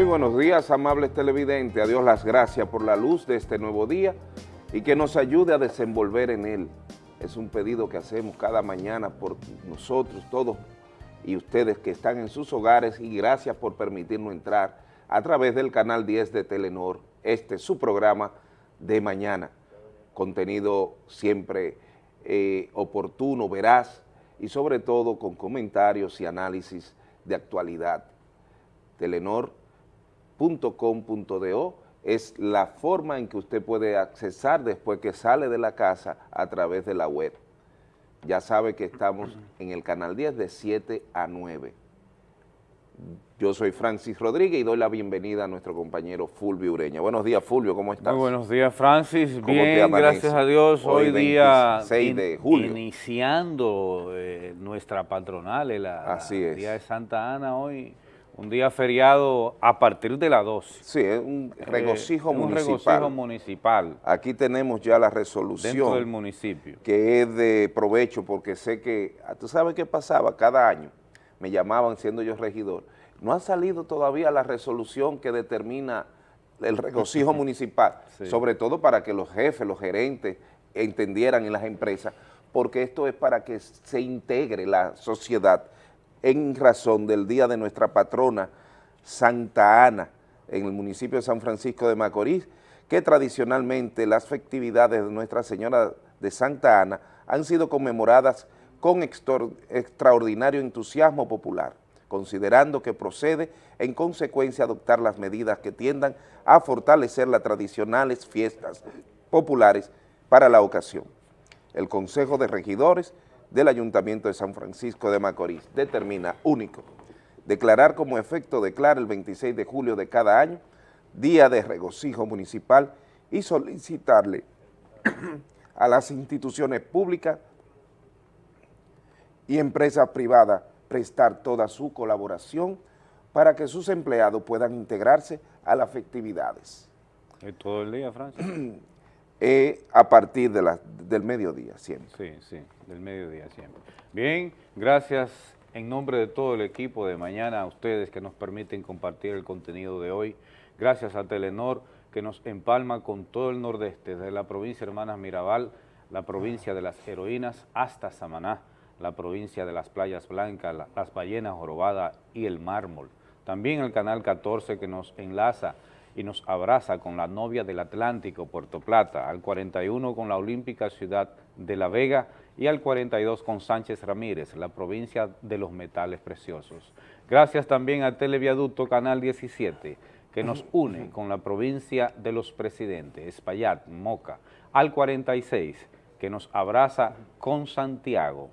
Muy buenos días, amables televidentes. A Dios las gracias por la luz de este nuevo día y que nos ayude a desenvolver en él. Es un pedido que hacemos cada mañana por nosotros, todos y ustedes que están en sus hogares y gracias por permitirnos entrar a través del canal 10 de Telenor, este es su programa de mañana. Contenido siempre eh, oportuno, veraz y sobre todo con comentarios y análisis de actualidad. Es la forma en que usted puede accesar después que sale de la casa a través de la web. Ya sabe que estamos en el canal 10 de 7 a 9. Yo soy Francis Rodríguez y doy la bienvenida a nuestro compañero Fulvio Ureña. Buenos días, Fulvio, ¿cómo estás? Muy buenos días, Francis. Bien, gracias a Dios. Hoy, día 6 de julio. iniciando eh, nuestra patronal, el día de Santa Ana hoy. Un día feriado a partir de las 12. Sí, es un regocijo eh, municipal. Un regocijo municipal. Aquí tenemos ya la resolución. Dentro del municipio. Que es de provecho porque sé que, tú sabes qué pasaba cada año, me llamaban siendo yo regidor, no ha salido todavía la resolución que determina el regocijo municipal, sobre todo para que los jefes, los gerentes entendieran en las empresas, porque esto es para que se integre la sociedad en razón del día de nuestra patrona Santa Ana, en el municipio de San Francisco de Macorís, que tradicionalmente las festividades de Nuestra Señora de Santa Ana han sido conmemoradas con extraordinario entusiasmo popular, considerando que procede en consecuencia adoptar las medidas que tiendan a fortalecer las tradicionales fiestas populares para la ocasión. El Consejo de Regidores del Ayuntamiento de San Francisco de Macorís determina único declarar como efecto declara el 26 de julio de cada año Día de Regocijo Municipal y solicitarle a las instituciones públicas y empresas privadas prestar toda su colaboración para que sus empleados puedan integrarse a las festividades. ¿Es todo el día, Francia? Eh, a partir de del mediodía siempre. Sí, sí, del mediodía siempre. Bien, gracias en nombre de todo el equipo de mañana a ustedes que nos permiten compartir el contenido de hoy. Gracias a Telenor que nos empalma con todo el nordeste, desde la provincia de Hermanas Mirabal, la provincia de las heroínas hasta Samaná, la provincia de las playas blancas, las ballenas jorobadas y el mármol. También el canal 14 que nos enlaza y nos abraza con la novia del Atlántico, Puerto Plata, al 41 con la Olímpica Ciudad de La Vega y al 42 con Sánchez Ramírez, la provincia de los metales preciosos. Gracias también a Televiaducto Canal 17, que nos une con la provincia de los presidentes, Espaillat, Moca, al 46, que nos abraza con Santiago,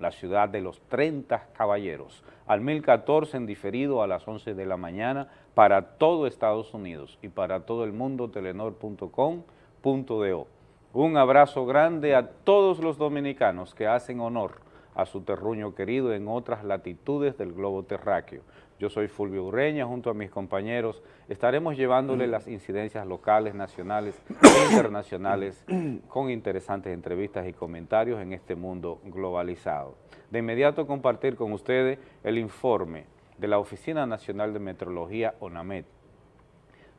la ciudad de los 30 caballeros, al 1014 en diferido a las 11 de la mañana para todo Estados Unidos y para todo el mundo, telenor.com.do. Un abrazo grande a todos los dominicanos que hacen honor a su terruño querido en otras latitudes del globo terráqueo. Yo soy Fulvio Ureña, junto a mis compañeros estaremos llevándole las incidencias locales, nacionales e internacionales con interesantes entrevistas y comentarios en este mundo globalizado. De inmediato compartir con ustedes el informe de la Oficina Nacional de Metrología, ONAMET.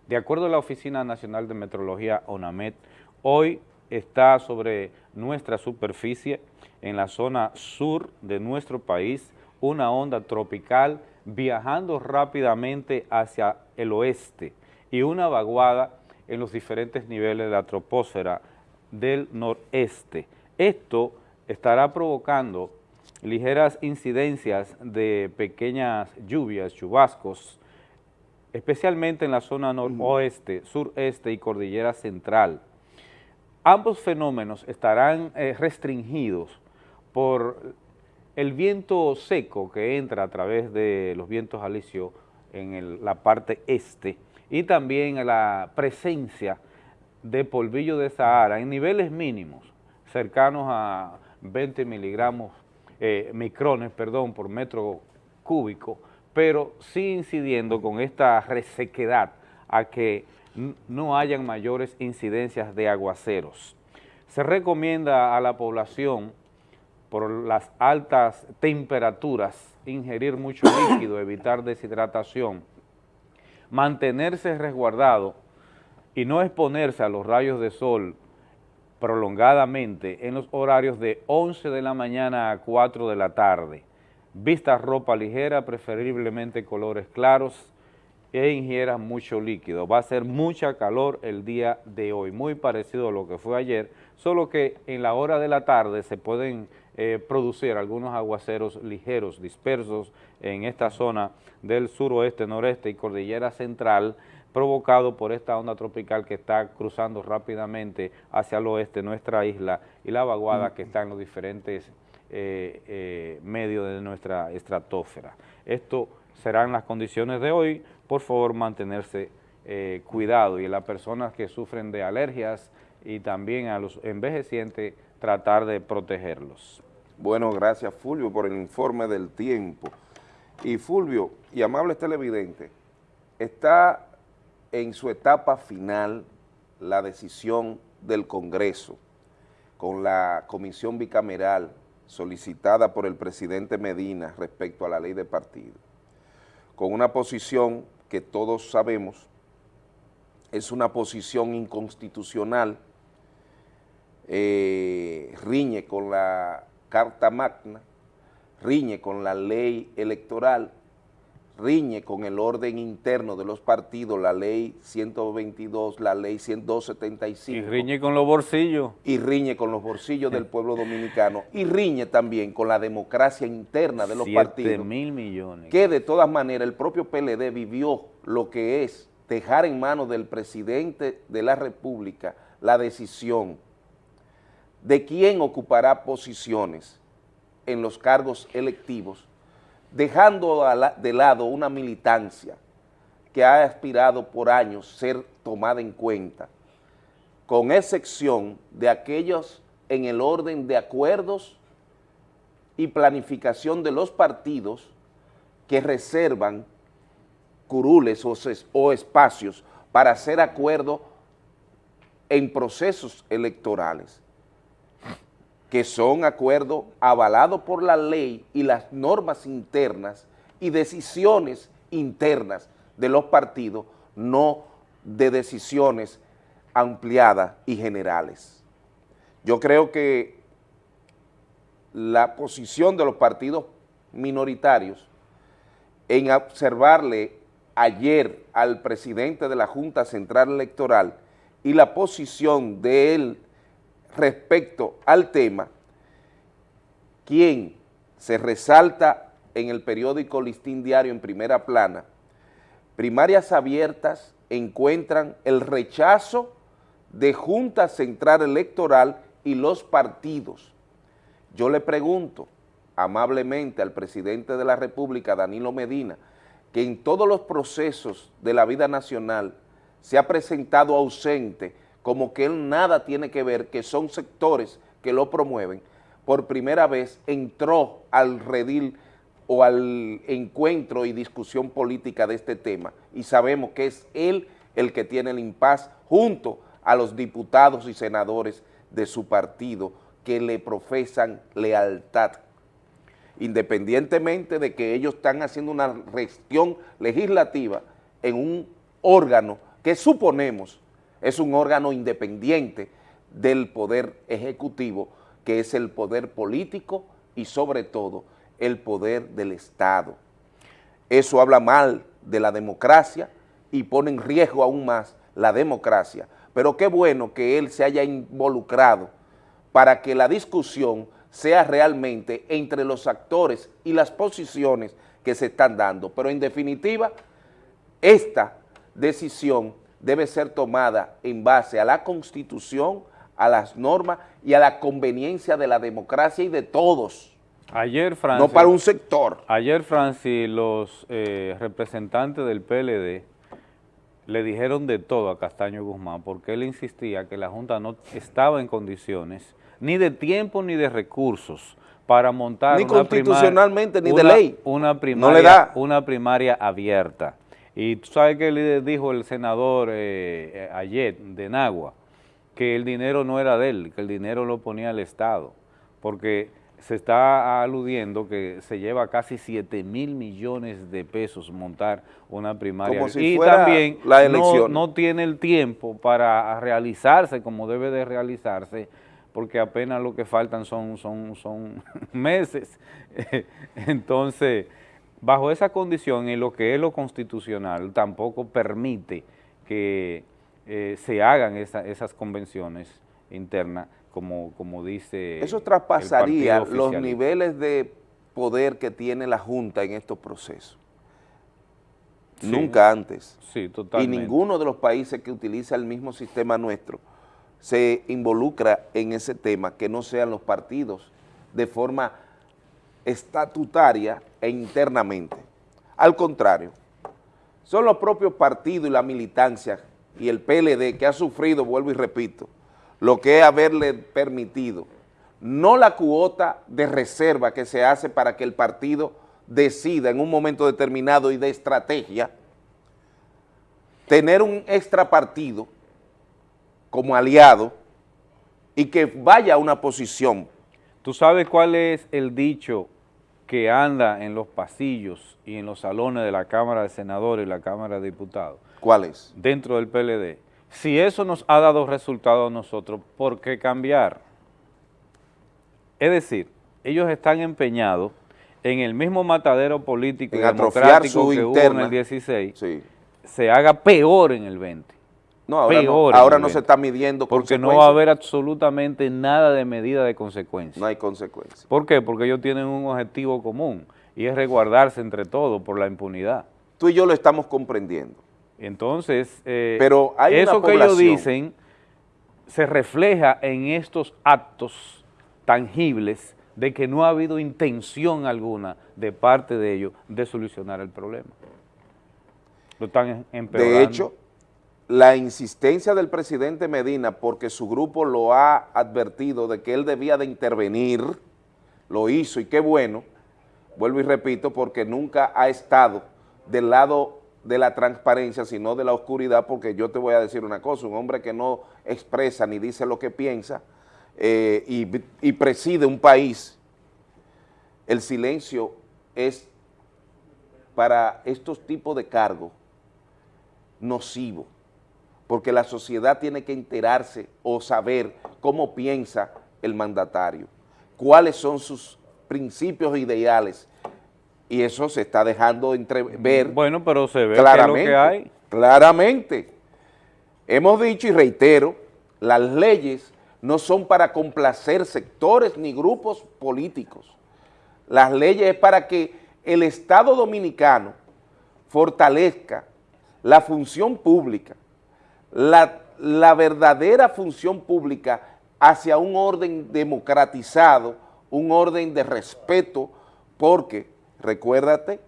De acuerdo a la Oficina Nacional de Metrología, ONAMET, hoy está sobre nuestra superficie, en la zona sur de nuestro país, una onda tropical viajando rápidamente hacia el oeste y una vaguada en los diferentes niveles de la troposfera del noreste. Esto estará provocando ligeras incidencias de pequeñas lluvias, chubascos, especialmente en la zona noroeste, sureste y cordillera central. Ambos fenómenos estarán eh, restringidos por el viento seco que entra a través de los vientos alisios en la parte este y también la presencia de polvillo de Sahara en niveles mínimos, cercanos a 20 miligramos, eh, micrones, perdón, por metro cúbico, pero sí incidiendo con esta resequedad a que no hayan mayores incidencias de aguaceros. Se recomienda a la población por las altas temperaturas, ingerir mucho líquido, evitar deshidratación, mantenerse resguardado y no exponerse a los rayos de sol prolongadamente en los horarios de 11 de la mañana a 4 de la tarde. Vista ropa ligera, preferiblemente colores claros e ingiera mucho líquido. Va a ser mucha calor el día de hoy, muy parecido a lo que fue ayer, solo que en la hora de la tarde se pueden eh, producir algunos aguaceros ligeros, dispersos en esta zona del suroeste, noreste y cordillera central, provocado por esta onda tropical que está cruzando rápidamente hacia el oeste nuestra isla y la vaguada que está en los diferentes eh, eh, medios de nuestra estratosfera. Esto serán las condiciones de hoy, por favor mantenerse eh, cuidado y las personas que sufren de alergias y también a los envejecientes tratar de protegerlos. Bueno, gracias Fulvio por el informe del tiempo. Y Fulvio, y amables televidentes, está en su etapa final la decisión del Congreso con la comisión bicameral solicitada por el presidente Medina respecto a la ley de partido, con una posición que todos sabemos es una posición inconstitucional, eh, riñe con la Carta Magna, riñe con la ley electoral riñe con el orden interno de los partidos, la ley 122, la ley 175. Y riñe con los bolsillos. Y riñe con los bolsillos del pueblo dominicano. Y riñe también con la democracia interna de los partidos. mil millones. Que de todas maneras el propio PLD vivió lo que es dejar en manos del presidente de la República la decisión de quién ocupará posiciones en los cargos electivos dejando de lado una militancia que ha aspirado por años ser tomada en cuenta, con excepción de aquellos en el orden de acuerdos y planificación de los partidos que reservan curules o, espacios para hacer acuerdo en procesos electorales que son acuerdos avalados por la ley y las normas internas y decisiones internas de los partidos, no de decisiones ampliadas y generales. Yo creo que la posición de los partidos minoritarios en observarle ayer al presidente de la Junta Central Electoral y la posición de él respecto al tema, quien se resalta en el periódico Listín Diario en primera plana, primarias abiertas encuentran el rechazo de Junta Central Electoral y los partidos. Yo le pregunto amablemente al presidente de la República, Danilo Medina, que en todos los procesos de la vida nacional se ha presentado ausente como que él nada tiene que ver, que son sectores que lo promueven, por primera vez entró al redil o al encuentro y discusión política de este tema. Y sabemos que es él el que tiene el impas junto a los diputados y senadores de su partido que le profesan lealtad, independientemente de que ellos están haciendo una gestión legislativa en un órgano que suponemos es un órgano independiente del poder ejecutivo, que es el poder político y sobre todo el poder del Estado. Eso habla mal de la democracia y pone en riesgo aún más la democracia. Pero qué bueno que él se haya involucrado para que la discusión sea realmente entre los actores y las posiciones que se están dando. Pero en definitiva, esta decisión debe ser tomada en base a la Constitución, a las normas y a la conveniencia de la democracia y de todos. Ayer, Francis, no para un sector. Ayer, Francis, los eh, representantes del PLD le dijeron de todo a Castaño Guzmán porque él insistía que la Junta no estaba en condiciones ni de tiempo ni de recursos para montar ni constitucionalmente ni de ley una primaria, una primaria abierta. Y tú sabes que le dijo el senador eh, eh, ayer de Nagua, que el dinero no era de él, que el dinero lo ponía el Estado, porque se está aludiendo que se lleva casi 7 mil millones de pesos montar una primaria. y también la elección. No, tiene el tiempo para realizarse como debe de realizarse, porque apenas lo que faltan son, son, son meses. Entonces, bajo esa condición, en lo que es lo constitucional, tampoco permite que eh, se hagan esas convenciones internas como, como dice Eso traspasaría los niveles de poder que tiene la Junta en estos procesos. Nunca antes. Sí, totalmente. Y ninguno de los países que utiliza el mismo sistema nuestro se involucra en ese tema, que no sean los partidos de forma estatutaria e internamente. Al contrario, son los propios partidos y la militancia y el PLD que ha sufrido, vuelvo y repito, lo que es haberle permitido, no la cuota de reserva que se hace para que el partido decida en un momento determinado y de estrategia, tener un extra partido como aliado y que vaya a una posición. ¿Tú sabes cuál es el dicho que anda en los pasillos y en los salones de la Cámara de Senadores y la Cámara de Diputados? ¿Cuál es? Dentro del PLD si eso nos ha dado resultado a nosotros, ¿por qué cambiar? Es decir, ellos están empeñados en el mismo matadero político y democrático que hubo en el 16, se haga peor en el 20. No, ahora, no, ahora no se está midiendo Porque no va a haber absolutamente nada de medida de consecuencia. No hay consecuencias. ¿Por qué? Porque ellos tienen un objetivo común y es resguardarse entre todos por la impunidad. Tú y yo lo estamos comprendiendo. Entonces, eh, Pero eso que ellos dicen se refleja en estos actos tangibles de que no ha habido intención alguna de parte de ellos de solucionar el problema. Lo están empeorando. De hecho, la insistencia del presidente Medina, porque su grupo lo ha advertido de que él debía de intervenir, lo hizo y qué bueno, vuelvo y repito, porque nunca ha estado del lado de la transparencia, sino de la oscuridad, porque yo te voy a decir una cosa, un hombre que no expresa ni dice lo que piensa eh, y, preside un país, el silencio es para estos tipos de cargos nocivo, porque la sociedad tiene que enterarse o saber cómo piensa el mandatario, cuáles son sus principios e ideales, y eso se está dejando entrever Bueno, pero se ve claramente, que, lo que hay. Claramente. Hemos dicho y reitero, las leyes no son para complacer sectores ni grupos políticos. Las leyes es para que el Estado Dominicano fortalezca la función pública, la, la verdadera función pública hacia un orden democratizado, un orden de respeto, porque Recuérdate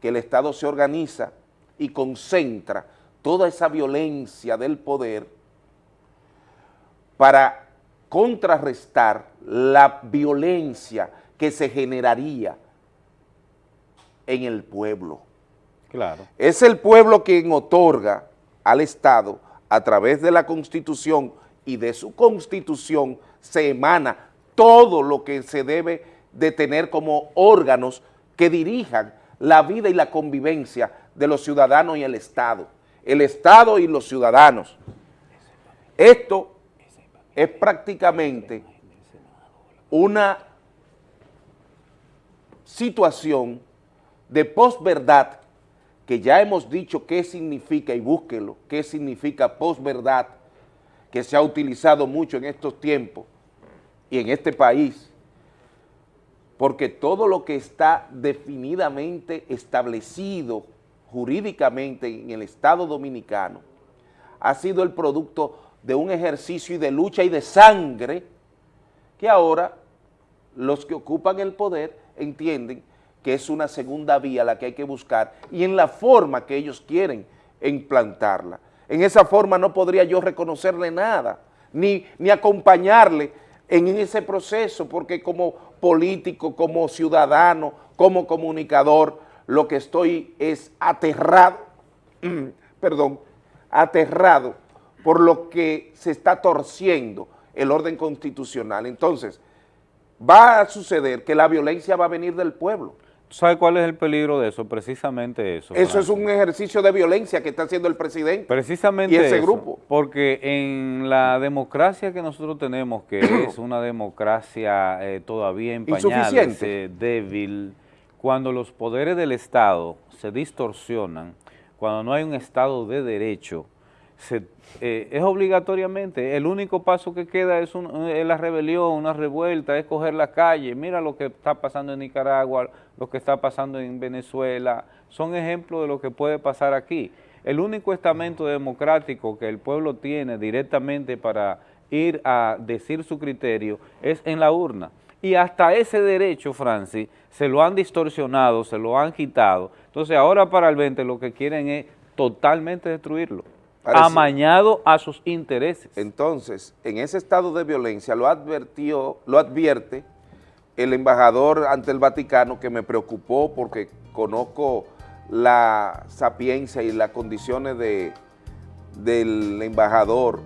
que el Estado se organiza y concentra toda esa violencia del poder para contrarrestar la violencia que se generaría en el pueblo. Claro. Es el pueblo quien otorga al Estado, a través de la Constitución y de su Constitución, se emana todo lo que se debe de tener como órganos que dirijan la vida y la convivencia de los ciudadanos y el Estado. El Estado y los ciudadanos. Esto es prácticamente una situación de posverdad que ya hemos dicho qué significa, y búsquelo, qué significa posverdad, que se ha utilizado mucho en estos tiempos y en este país, porque todo lo que está definidamente establecido jurídicamente en el Estado Dominicano ha sido el producto de un ejercicio y de lucha y de sangre que ahora los que ocupan el poder entienden que es una segunda vía la que hay que buscar y en la forma que ellos quieren implantarla. En esa forma no podría yo reconocerle nada, ni, ni acompañarle en ese proceso, porque como político, como ciudadano, como comunicador, lo que estoy es aterrado, perdón, aterrado por lo que se está torciendo el orden constitucional. Entonces, va a suceder que la violencia va a venir del pueblo. ¿Sabe cuál es el peligro de eso? Precisamente eso. Eso es un ejercicio de violencia que está haciendo el presidente Precisamente y ese grupo. Porque en la democracia que nosotros tenemos, que es una democracia eh, todavía empañada, débil, cuando los poderes del Estado se distorsionan, cuando no hay un Estado de derecho, eh, es obligatoriamente, el único paso que queda es, la rebelión, una revuelta, es coger la calle, mira lo que está pasando en Nicaragua, lo que está pasando en Venezuela, son ejemplos de lo que puede pasar aquí. El único estamento democrático que el pueblo tiene directamente para ir a decir su criterio es en la urna. Y hasta ese derecho, Francis, se lo han distorsionado, se lo han quitado. Entonces ahora para el 20 lo que quieren es totalmente destruirlo amañado a sus intereses. Entonces, en ese estado de violencia lo advirtió, lo advierte el embajador ante el Vaticano que me preocupó porque conozco la sapiencia y las condiciones de, del embajador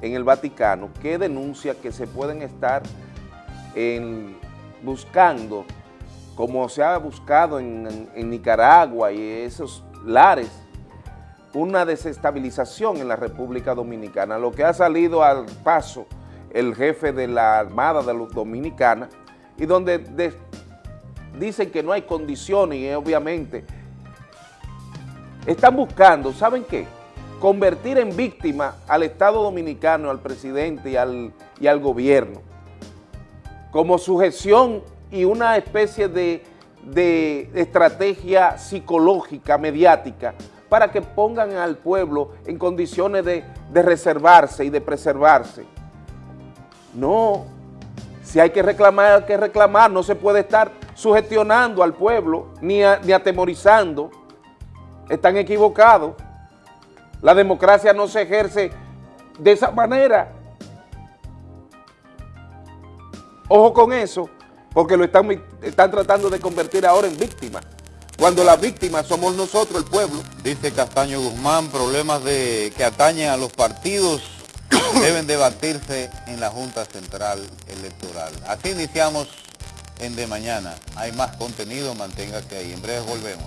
en el Vaticano que denuncia que se pueden estar buscando, como se ha buscado en, en Nicaragua y esos lares, una desestabilización en la República Dominicana, lo que ha salido al paso el jefe de la Armada de los Dominicana y donde dicen que no hay condiciones y obviamente están buscando, ¿saben qué? Convertir en víctima al Estado Dominicano, al presidente y al, y al gobierno, como sujeción y una especie de, de estrategia psicológica, mediática, para que pongan al pueblo en condiciones de, reservarse y de preservarse. No, si hay que reclamar, hay que reclamar, no se puede estar sugestionando al pueblo ni, ni atemorizando. Están equivocados. La democracia no se ejerce de esa manera. Ojo con eso, porque lo están, están tratando de convertir ahora en víctima cuando las víctimas somos nosotros, el pueblo. Dice Castaño Guzmán, problemas que atañen a los partidos deben debatirse en la Junta Central Electoral. Así iniciamos en De Mañana. Hay más contenido, manténgase ahí. En breve volvemos.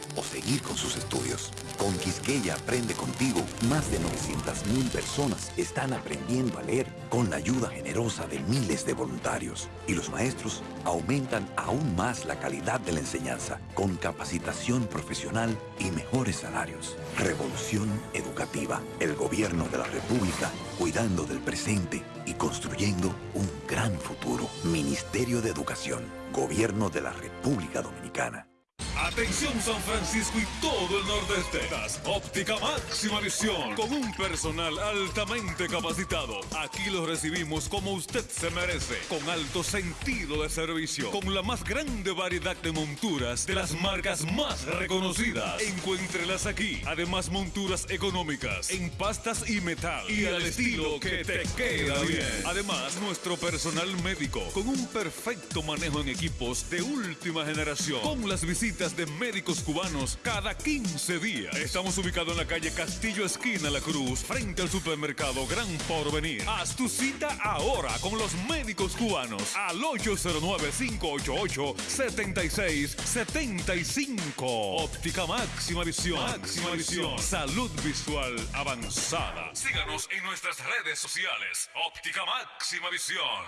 o seguir con sus estudios. Con Quisqueya Aprende Contigo, más de 900.000 personas están aprendiendo a leer con la ayuda generosa de miles de voluntarios. Y los maestros aumentan aún más la calidad de la enseñanza, con capacitación profesional y mejores salarios. Revolución Educativa, el gobierno de la República, cuidando del presente y construyendo un gran futuro. Ministerio de Educación, Gobierno de la República Dominicana. Atención San Francisco y todo el nordeste. Óptica máxima visión con un personal altamente capacitado. Aquí lo recibimos como usted se merece, con alto sentido de servicio, con la más grande variedad de monturas de las marcas más reconocidas. Encuéntrelas aquí. Además monturas económicas en pastas y metal y al estilo que te queda bien. Además nuestro personal médico con un perfecto manejo en equipos de última generación con las visitas de médicos cubanos cada 15 días. Estamos ubicados en la calle Castillo Esquina La Cruz, frente al supermercado Gran Porvenir. Haz tu cita ahora con los médicos cubanos al 809-588-7675. Óptica máxima visión. Máxima visión. Salud visual avanzada. Síganos en nuestras redes sociales. Óptica máxima visión.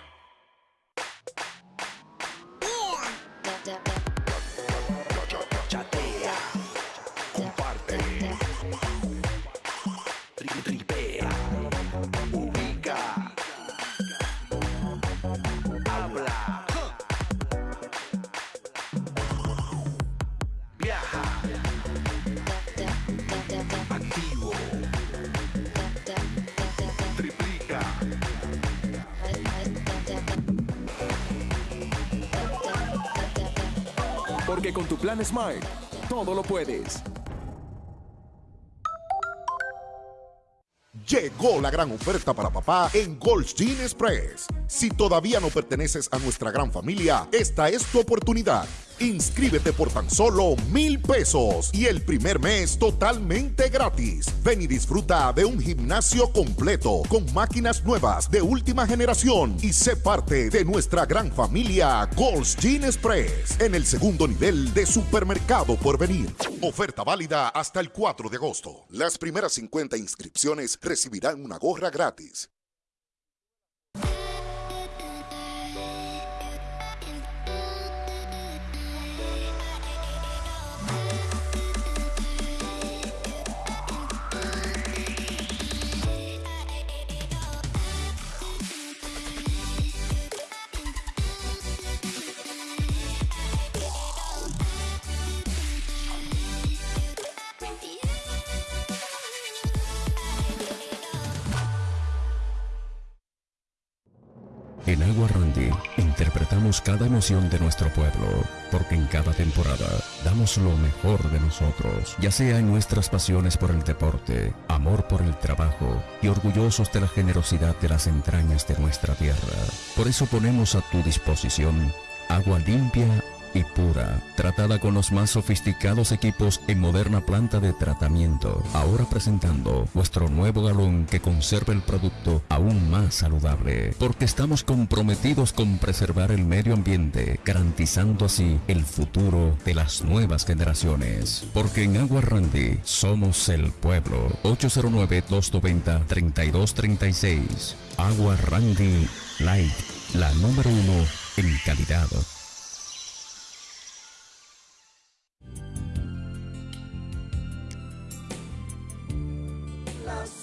Con tu plan Smile, todo lo puedes. Llegó la gran oferta para papá en Gold's Gym Express. Si todavía no perteneces a nuestra gran familia, esta es tu oportunidad. Inscríbete por tan solo mil pesos y el primer mes totalmente gratis. Ven y disfruta de un gimnasio completo con máquinas nuevas de última generación y sé parte de nuestra gran familia Gold's Gym Express en el segundo nivel de supermercado por venir. Oferta válida hasta el 4 de agosto. Las primeras 50 inscripciones recibirán una gorra gratis. En Agua Randy interpretamos cada emoción de nuestro pueblo, porque en cada temporada damos lo mejor de nosotros, ya sea en nuestras pasiones por el deporte, amor por el trabajo y orgullosos de la generosidad de las entrañas de nuestra tierra. Por eso ponemos a tu disposición agua limpia y pura, tratada con los más sofisticados equipos en moderna planta de tratamiento. Ahora presentando nuestro nuevo galón que conserva el producto aún más saludable, porque estamos comprometidos con preservar el medio ambiente, garantizando así el futuro de las nuevas generaciones. Porque en Agua Randy somos el pueblo. 809-290-3236. Agua Randy Light, la número uno en calidad.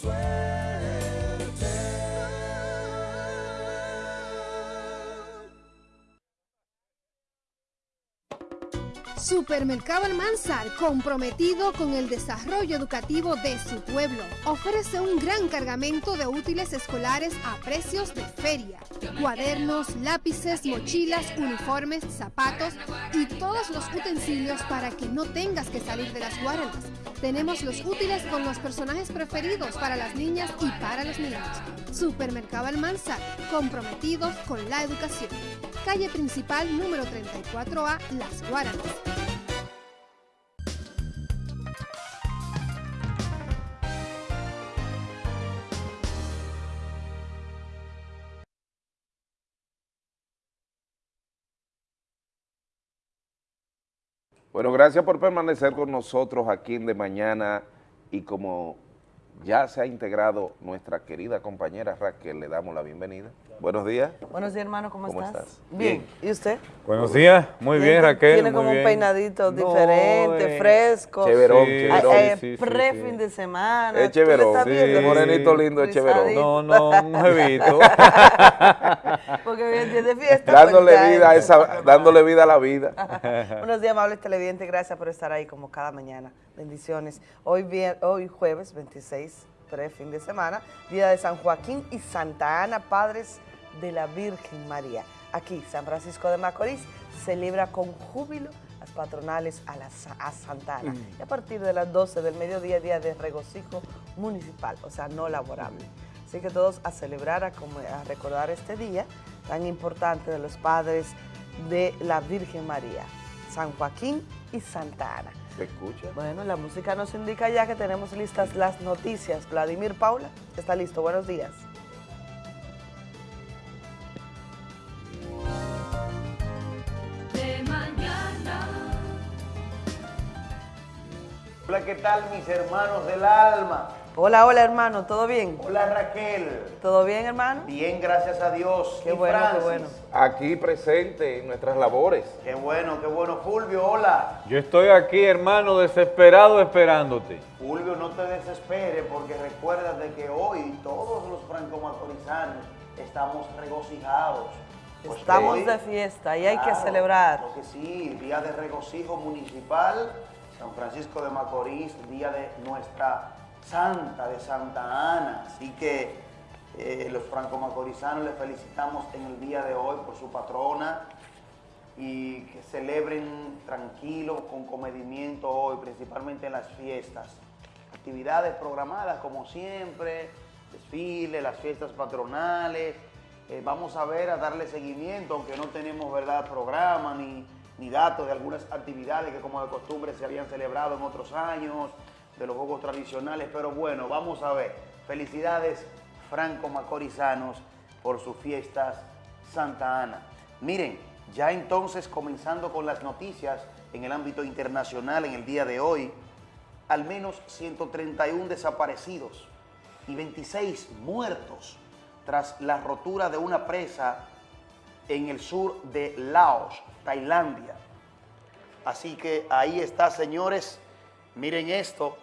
sueño. Supermercado Almanzar, comprometido con el desarrollo educativo de su pueblo, ofrece un gran cargamento de útiles escolares a precios de feria. Cuadernos, lápices, mochilas, uniformes, zapatos y todos los utensilios para que no tengas que salir de las guardas. Tenemos los útiles con los personajes preferidos para las niñas y para los niños. Supermercado Almanzar, comprometidos con la educación. Calle principal número 34A, Las Guaranas. Bueno, gracias por permanecer con nosotros aquí en De Mañana y como ya se ha integrado nuestra querida compañera Raquel, le damos la bienvenida. Buenos días. Buenos días, hermano, ¿cómo, ¿Cómo estás? estás? Bien. ¿Y usted? Buenos días, muy bien, Raquel. Tiene muy como un bien. peinadito No, diferente, eh, fresco. Cheverón, Sí, cheverón. Eh, sí, sí, pre sí. fin de semana. Es ¿Tú le cheverón. morenito lindo es cheverón. No, no, un jevito. Porque es de fiesta. Dándole pues, ya vida a es. esa, dándole vida a la vida. Buenos días, amables televidentes. Gracias por estar ahí como cada mañana. Bendiciones. Hoy, hoy jueves 26, pre fin de semana, día de San Joaquín y Santa Ana, padres de la Virgen María. Aquí, San Francisco de Macorís celebra con júbilo las patronales a, la, a Santa Ana. Y a partir de las 12 del mediodía, día de regocijo municipal, o sea, no laborable. Así que todos a celebrar, a, como- a recordar este día tan importante de los padres de la Virgen María, San Joaquín y Santa Ana. ¿Se escucha? Bueno, la música nos indica ya que tenemos listas las noticias. Vladimir Paula, está listo. Buenos días. de mañana. Hola, ¿qué tal mis hermanos del alma? Hola, hola hermano, ¿todo bien? Hola Raquel. ¿Todo bien hermano? Bien, gracias a Dios. Qué Y bueno, qué bueno. Aquí presente en nuestras labores. Qué bueno, qué bueno. Fulvio, hola. Yo estoy aquí, hermano, desesperado esperándote. Fulvio, no te desesperes porque recuerda de que hoy todos los franco-macorizanos estamos regocijados. Pues Estamos hoy- de fiesta y hay que celebrar. Claro que sí, día de regocijo municipal, San Francisco de Macorís, día de nuestra santa de Santa Ana. Así que eh, los franco-macorizanos le felicitamos en el día de hoy por su patrona y que celebren tranquilo, con comedimiento hoy, principalmente en las fiestas. Actividades programadas como siempre, desfiles, las fiestas patronales. Eh, vamos a ver, a darle seguimiento, aunque no tenemos verdad programa ni, ni datos de algunas actividades que como de costumbre se habían celebrado en otros años, de los juegos tradicionales, pero bueno, vamos a ver. Felicidades Franco Macorizanos por sus fiestas Santa Ana. Miren, ya entonces comenzando con las noticias en el ámbito internacional en el día de hoy, al menos 131 desaparecidos y 26 muertos tras la rotura de una presa en el sur de Laos, Tailandia. Así que ahí está, señores, miren esto,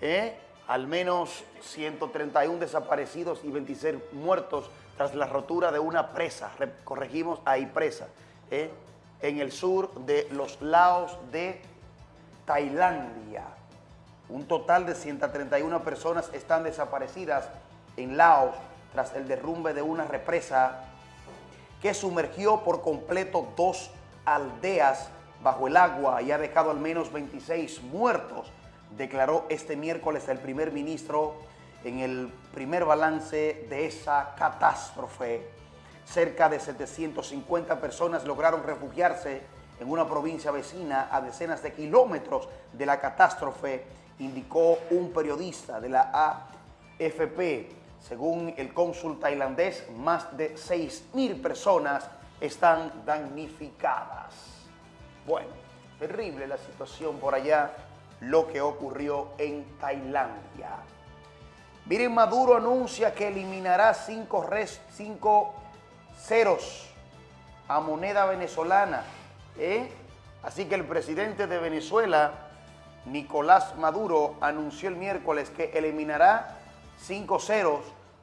¿eh? al menos 131 desaparecidos y 26 muertos tras la rotura de una presa, corregimos, ahí presa, ¿eh? en el sur de los Laos de Tailandia. Un total de 131 personas están desaparecidas en Laos tras el derrumbe de una represa que sumergió por completo dos aldeas bajo el agua y ha dejado al menos 26 muertos, declaró este miércoles el primer ministro en el primer balance de esa catástrofe. Cerca de 750 personas lograron refugiarse en una provincia vecina a decenas de kilómetros de la catástrofe, indicó un periodista de la AFP. Según el cónsul tailandés, más de 6.000 personas están damnificadas. Bueno, terrible la situación por allá, lo que ocurrió en Tailandia. Miren, Maduro anuncia que eliminará cinco, cinco ceros a moneda venezolana. ¿eh? Así que el presidente de Venezuela, Nicolás Maduro, anunció el miércoles que eliminará cinco ceros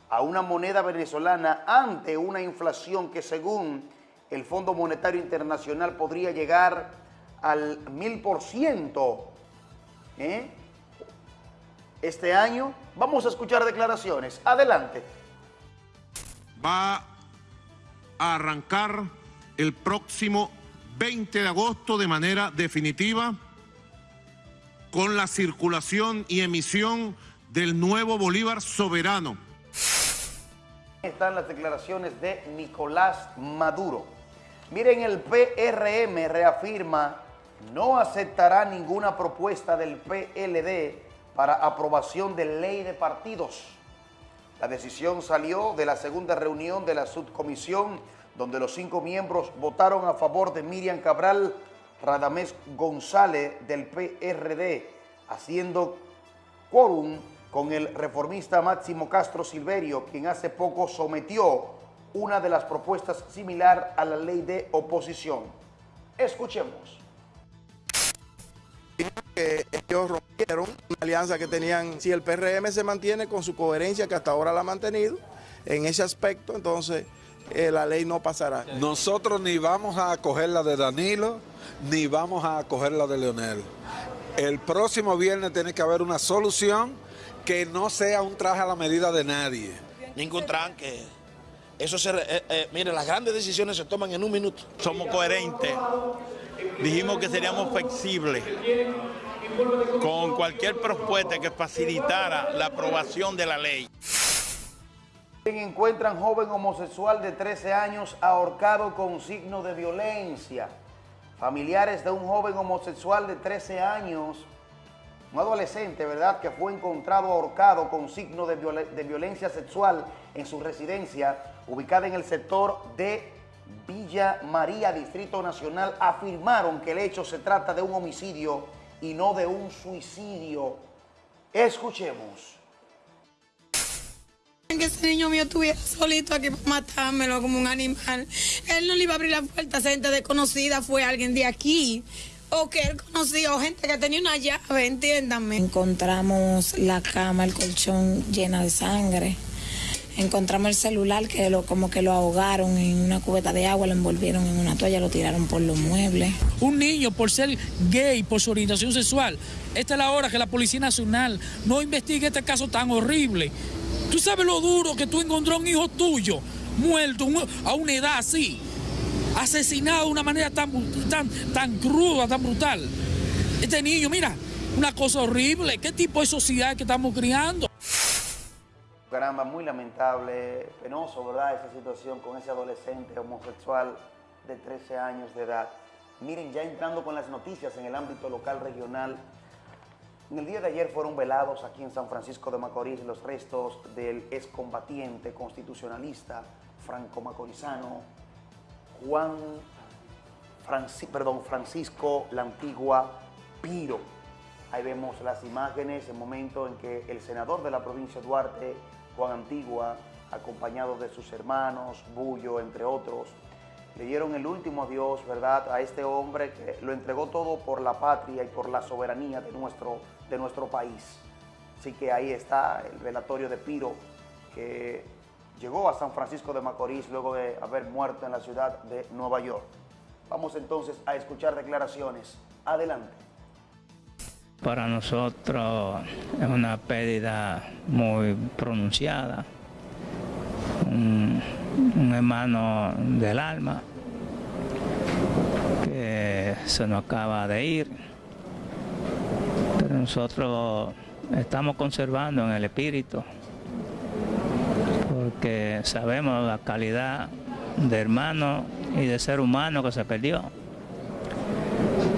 a una moneda venezolana ante una inflación que según el Fondo Monetario Internacional podría llegar al mil por ciento. ¿Eh? este año. Vamos a escuchar declaraciones. Adelante. Va a arrancar el próximo 20 de agosto de manera definitiva con la circulación y emisión del nuevo Bolívar soberano. Están las declaraciones de Nicolás Maduro. Miren, el PRM reafirma no aceptará ninguna propuesta del PLD para aprobación de ley de partidos. La decisión salió de la segunda reunión de la subcomisión, donde los cinco miembros votaron a favor de Miriam Cabral Radamés González del PRD, haciendo quórum con el reformista Máximo Castro Silverio, quien hace poco sometió una de las propuestas similar a la ley de oposición. Escuchemos que ellos rompieron una alianza que tenían, si el PRM se mantiene con su coherencia que hasta ahora la ha mantenido, en ese aspecto, entonces eh, la ley no pasará. Nosotros ni vamos a acoger la de Danilo, ni vamos a acoger la de Leonel. El próximo viernes tiene que haber una solución que no sea un traje a la medida de nadie. Ningún tranque. Eso se, eh, eh, mire, las grandes decisiones se toman en un minuto. Somos coherentes dijimos que seríamos flexibles con cualquier propuesta que facilitara la aprobación de la ley. Encuentran joven homosexual de 13 años ahorcado con signo de violencia. Familiares de un joven homosexual de 13 años, un adolescente, ¿verdad?, que fue encontrado ahorcado con signo de, de violencia sexual en su residencia, ubicada en el sector de Villa María, Distrito Nacional, afirmaron que el hecho se trata de un homicidio y no de un suicidio. Escuchemos. Que ese niño mío estuviera solito aquí para matármelo como un animal. Él no le iba a abrir la puerta a gente desconocida, fue alguien de aquí. O que él conocía, o gente que tenía una llave, entiéndanme. Encontramos la cama, el colchón llena de sangre encontramos el celular que lo, como que lo ahogaron en una cubeta de agua, lo envolvieron en una toalla, lo tiraron por los muebles. Un niño por ser gay, por su orientación sexual, esta es la hora que la Policía Nacional no investigue este caso tan horrible. ¿Tú sabes lo duro que tú encontró un hijo tuyo muerto a una edad así? asesinado de una manera tan, tan, tan cruda, tan brutal. Este niño, mira, una cosa horrible. ¿Qué tipo de sociedad que estamos criando? Caramba, muy lamentable, penoso, ¿verdad? Esa situación con ese adolescente homosexual de 13 años de edad. Miren, ya entrando con las noticias en el ámbito local, regional, en el día de ayer fueron velados aquí en San Francisco de Macorís los restos del excombatiente constitucionalista franco-macorizano Juan perdón, Francisco La Antigua Piro. Ahí vemos las imágenes, el momento en que el senador de la provincia Duarte, Juan Antigua, acompañado de sus hermanos, Bullo, entre otros, le dieron el último adiós, ¿verdad?, a este hombre que lo entregó todo por la patria y por la soberanía de nuestro, de nuestro país. Así que ahí está el velatorio de Piro, que llegó a San Francisco de Macorís luego de haber muerto en la ciudad de Nueva York. Vamos entonces a escuchar declaraciones. Adelante. Para nosotros es una pérdida muy pronunciada. Un, hermano del alma que se nos acaba de ir. Pero nosotros estamos conservando en el espíritu porque sabemos la calidad de hermano y de ser humano que se perdió.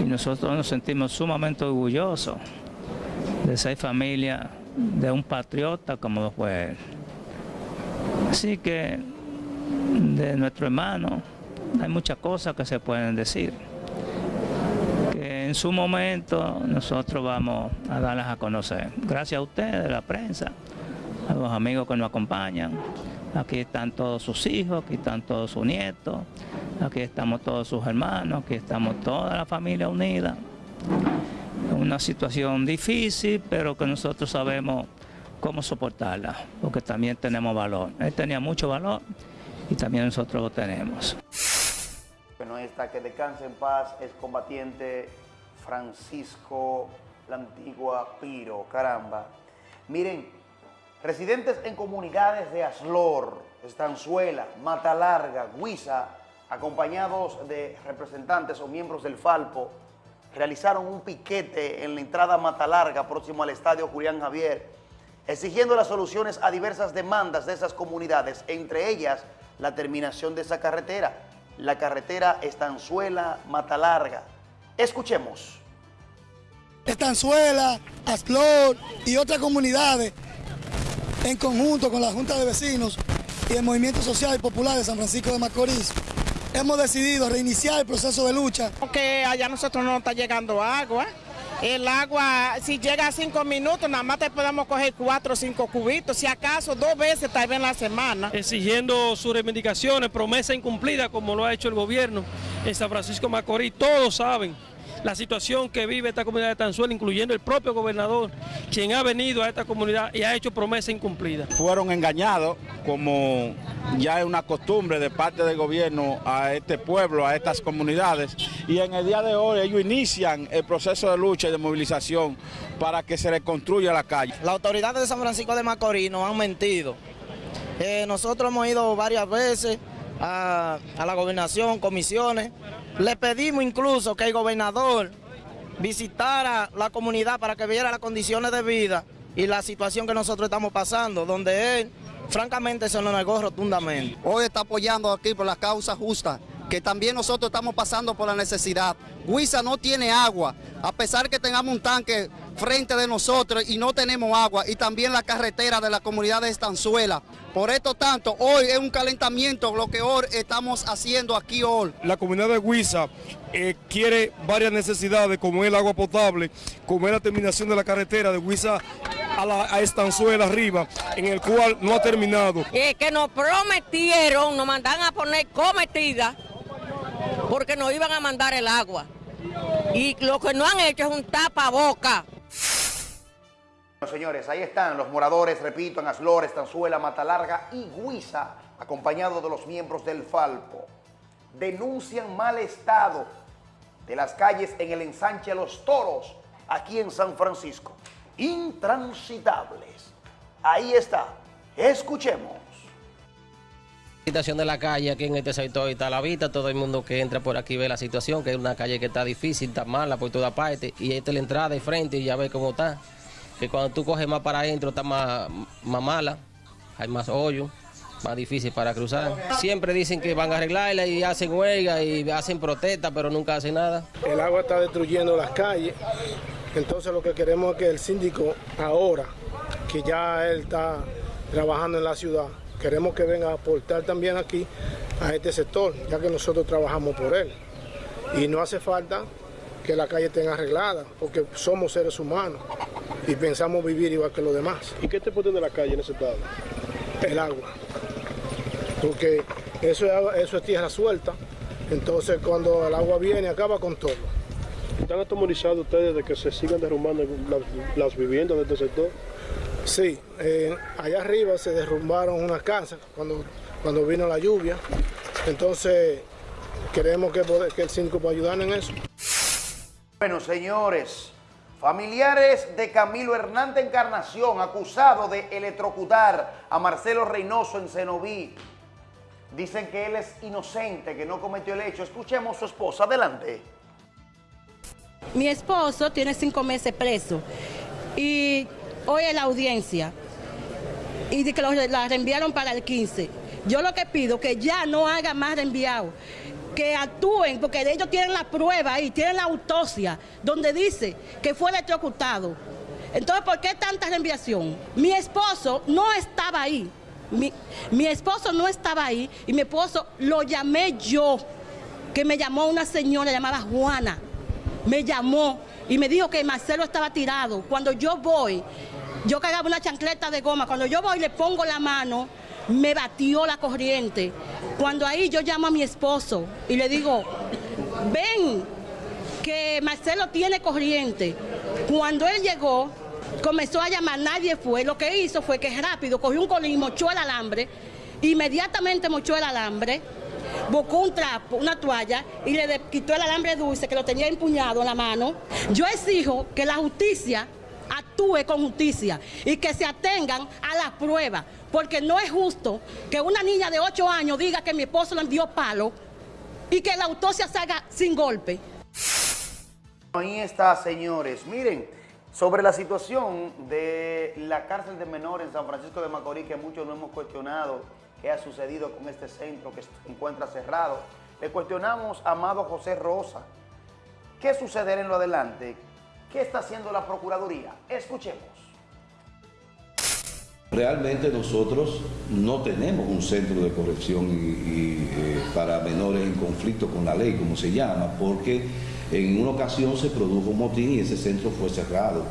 Nosotros nos sentimos sumamente orgullosos de ser familia de un patriota como lo fue él. Así que de nuestro hermano hay muchas cosas que se pueden decir. Que en su momento nosotros vamos a darlas a conocer. Gracias a ustedes, la prensa, a los amigos que nos acompañan. Aquí están todos sus hijos, aquí están todos sus nietos, aquí estamos todos sus hermanos, aquí estamos toda la familia unida. Una situación difícil, pero que nosotros sabemos cómo soportarla, porque también tenemos valor. Él tenía mucho valor y también nosotros lo tenemos. Bueno, esta que descanse en paz es combatiente Francisco la Antigua Piro, caramba. Miren, Residentes en comunidades de Aslor, Estanzuela, Mata Larga, Guisa, acompañados de representantes o miembros del Falpo, realizaron un piquete en la entrada Mata Larga, próximo al estadio Julián Javier, exigiendo las soluciones a diversas demandas de esas comunidades, entre ellas la terminación de esa carretera, la carretera Estanzuela-Mata Larga. Escuchemos. Estanzuela, Aslor y otras comunidades en conjunto con la Junta de Vecinos y el Movimiento Social y Popular de San Francisco de Macorís, hemos decidido reiniciar el proceso de lucha. Porque allá nosotros no está llegando agua. El agua, si llega a cinco minutos, nada más te podemos coger cuatro o cinco cubitos, si acaso dos veces tal vez en la semana. Exigiendo sus reivindicaciones, promesa incumplida como lo ha hecho el gobierno en San Francisco de Macorís, todos saben la situación que vive esta comunidad de Tanzuela, incluyendo el propio gobernador, quien ha venido a esta comunidad y ha hecho promesa incumplida. Fueron engañados, como ya es una costumbre de parte del gobierno a este pueblo, a estas comunidades, y en el día de hoy ellos inician el proceso de lucha y de movilización para que se reconstruya la calle. Las autoridades de San Francisco de Macorís nos han mentido. Eh, nosotros hemos ido varias veces a, a la gobernación, comisiones, le pedimos incluso que el gobernador visitara la comunidad para que viera las condiciones de vida y la situación que nosotros estamos pasando, donde él francamente se nos negó rotundamente. Hoy está apoyando aquí por la causa justa, que también nosotros estamos pasando por la necesidad. Huiza no tiene agua, a pesar que tengamos un tanque frente de nosotros y no tenemos agua, y también la carretera de la comunidad de Estanzuela. Por esto tanto, hoy es un calentamiento lo que hoy estamos haciendo aquí hoy. La comunidad de Huiza eh, quiere varias necesidades, como el agua potable, como es la terminación de la carretera de Huiza a, la, Estanzuela arriba, en el cual no ha terminado. que nos prometieron, nos mandan a poner cometida, porque nos iban a mandar el agua. Y lo que no han hecho es un tapaboca. Señores, ahí están los moradores, repito, en Aslor, Estanzuela, Matalarga y Guisa, acompañados de los miembros del Falpo. Denuncian mal estado de las calles en el ensanche Los Toros, aquí en San Francisco. Intransitables. Ahí está. Escuchemos. situación de la calle aquí en este sector está la vista, todo el mundo que entra por aquí ve la situación, que es una calle que está difícil, está mala por toda parte, y esta es la entrada de frente y ya ves cómo está, que cuando tú coges más para adentro está más, más mala, hay más hoyo, más difícil para cruzar. Siempre dicen que van a arreglarla y hacen huelga y hacen protesta, pero nunca hacen nada. El agua está destruyendo las calles, entonces lo que queremos es que el síndico ahora, que ya él está trabajando en la ciudad, queremos que venga a aportar también aquí a este sector, ya que nosotros trabajamos por él. Y no hace falta que la calle esté arreglada, porque somos seres humanos y pensamos vivir igual que los demás. ¿Y qué te pone de la calle en ese estado? El agua, porque eso es, eso es tierra suelta, entonces cuando el agua viene acaba con todo. ¿Están atemorizados ustedes de que se sigan derrumbando las, las viviendas de este sector? Sí, eh, allá arriba se derrumbaron unas casas cuando, cuando vino la lluvia, entonces queremos que, el síndico pueda ayudarnos en eso. Bueno, señores, familiares de Camilo Hernández Encarnación, acusado de electrocutar a Marcelo Reynoso en Cenoví, dicen que él es inocente, que no cometió el hecho. Escuchemos a su esposa, adelante. Mi esposo tiene cinco meses preso y hoy es la audiencia y que lo- la reenviaron para el 15. Yo lo que pido que ya no haga más reenviado, que actúen, porque ellos tienen la prueba ahí, tienen la autopsia, donde dice que fue electrocutado. Entonces, ¿por qué tanta reenviación? Mi esposo no estaba ahí. Mi, mi esposo no estaba ahí y mi esposo lo llamé yo, que me llamó una señora llamada Juana me llamó y me dijo que Marcelo estaba tirado. Cuando yo voy, yo cargaba una chancleta de goma, cuando yo voy le pongo la mano, me batió la corriente. Cuando ahí yo llamo a mi esposo y le digo, ven, que Marcelo tiene corriente. Cuando él llegó, comenzó a llamar, nadie fue. Lo que hizo fue que rápido cogió un colín, mochó el alambre, inmediatamente mochó el alambre, buscó un trapo, una toalla y le quitó el alambre dulce que lo tenía empuñado en la mano. Yo exijo que la justicia actúe con justicia y que se atengan a la prueba, porque no es justo que una niña de 8 años diga que mi esposo le dio palo y que la autopsia salga sin golpe. Ahí está, señores. Miren, sobre la situación de la cárcel de menores en San Francisco de Macorís, que muchos no hemos cuestionado qué ha sucedido con este centro que se encuentra cerrado. Le cuestionamos a Amado José Rosa. ¿Qué sucederá en lo adelante? ¿Qué está haciendo la Procuraduría? Escuchemos. Realmente nosotros no tenemos un centro de corrección eh, para menores en conflicto con la ley, como se llama, porque en una ocasión se produjo un motín y ese centro fue cerrado.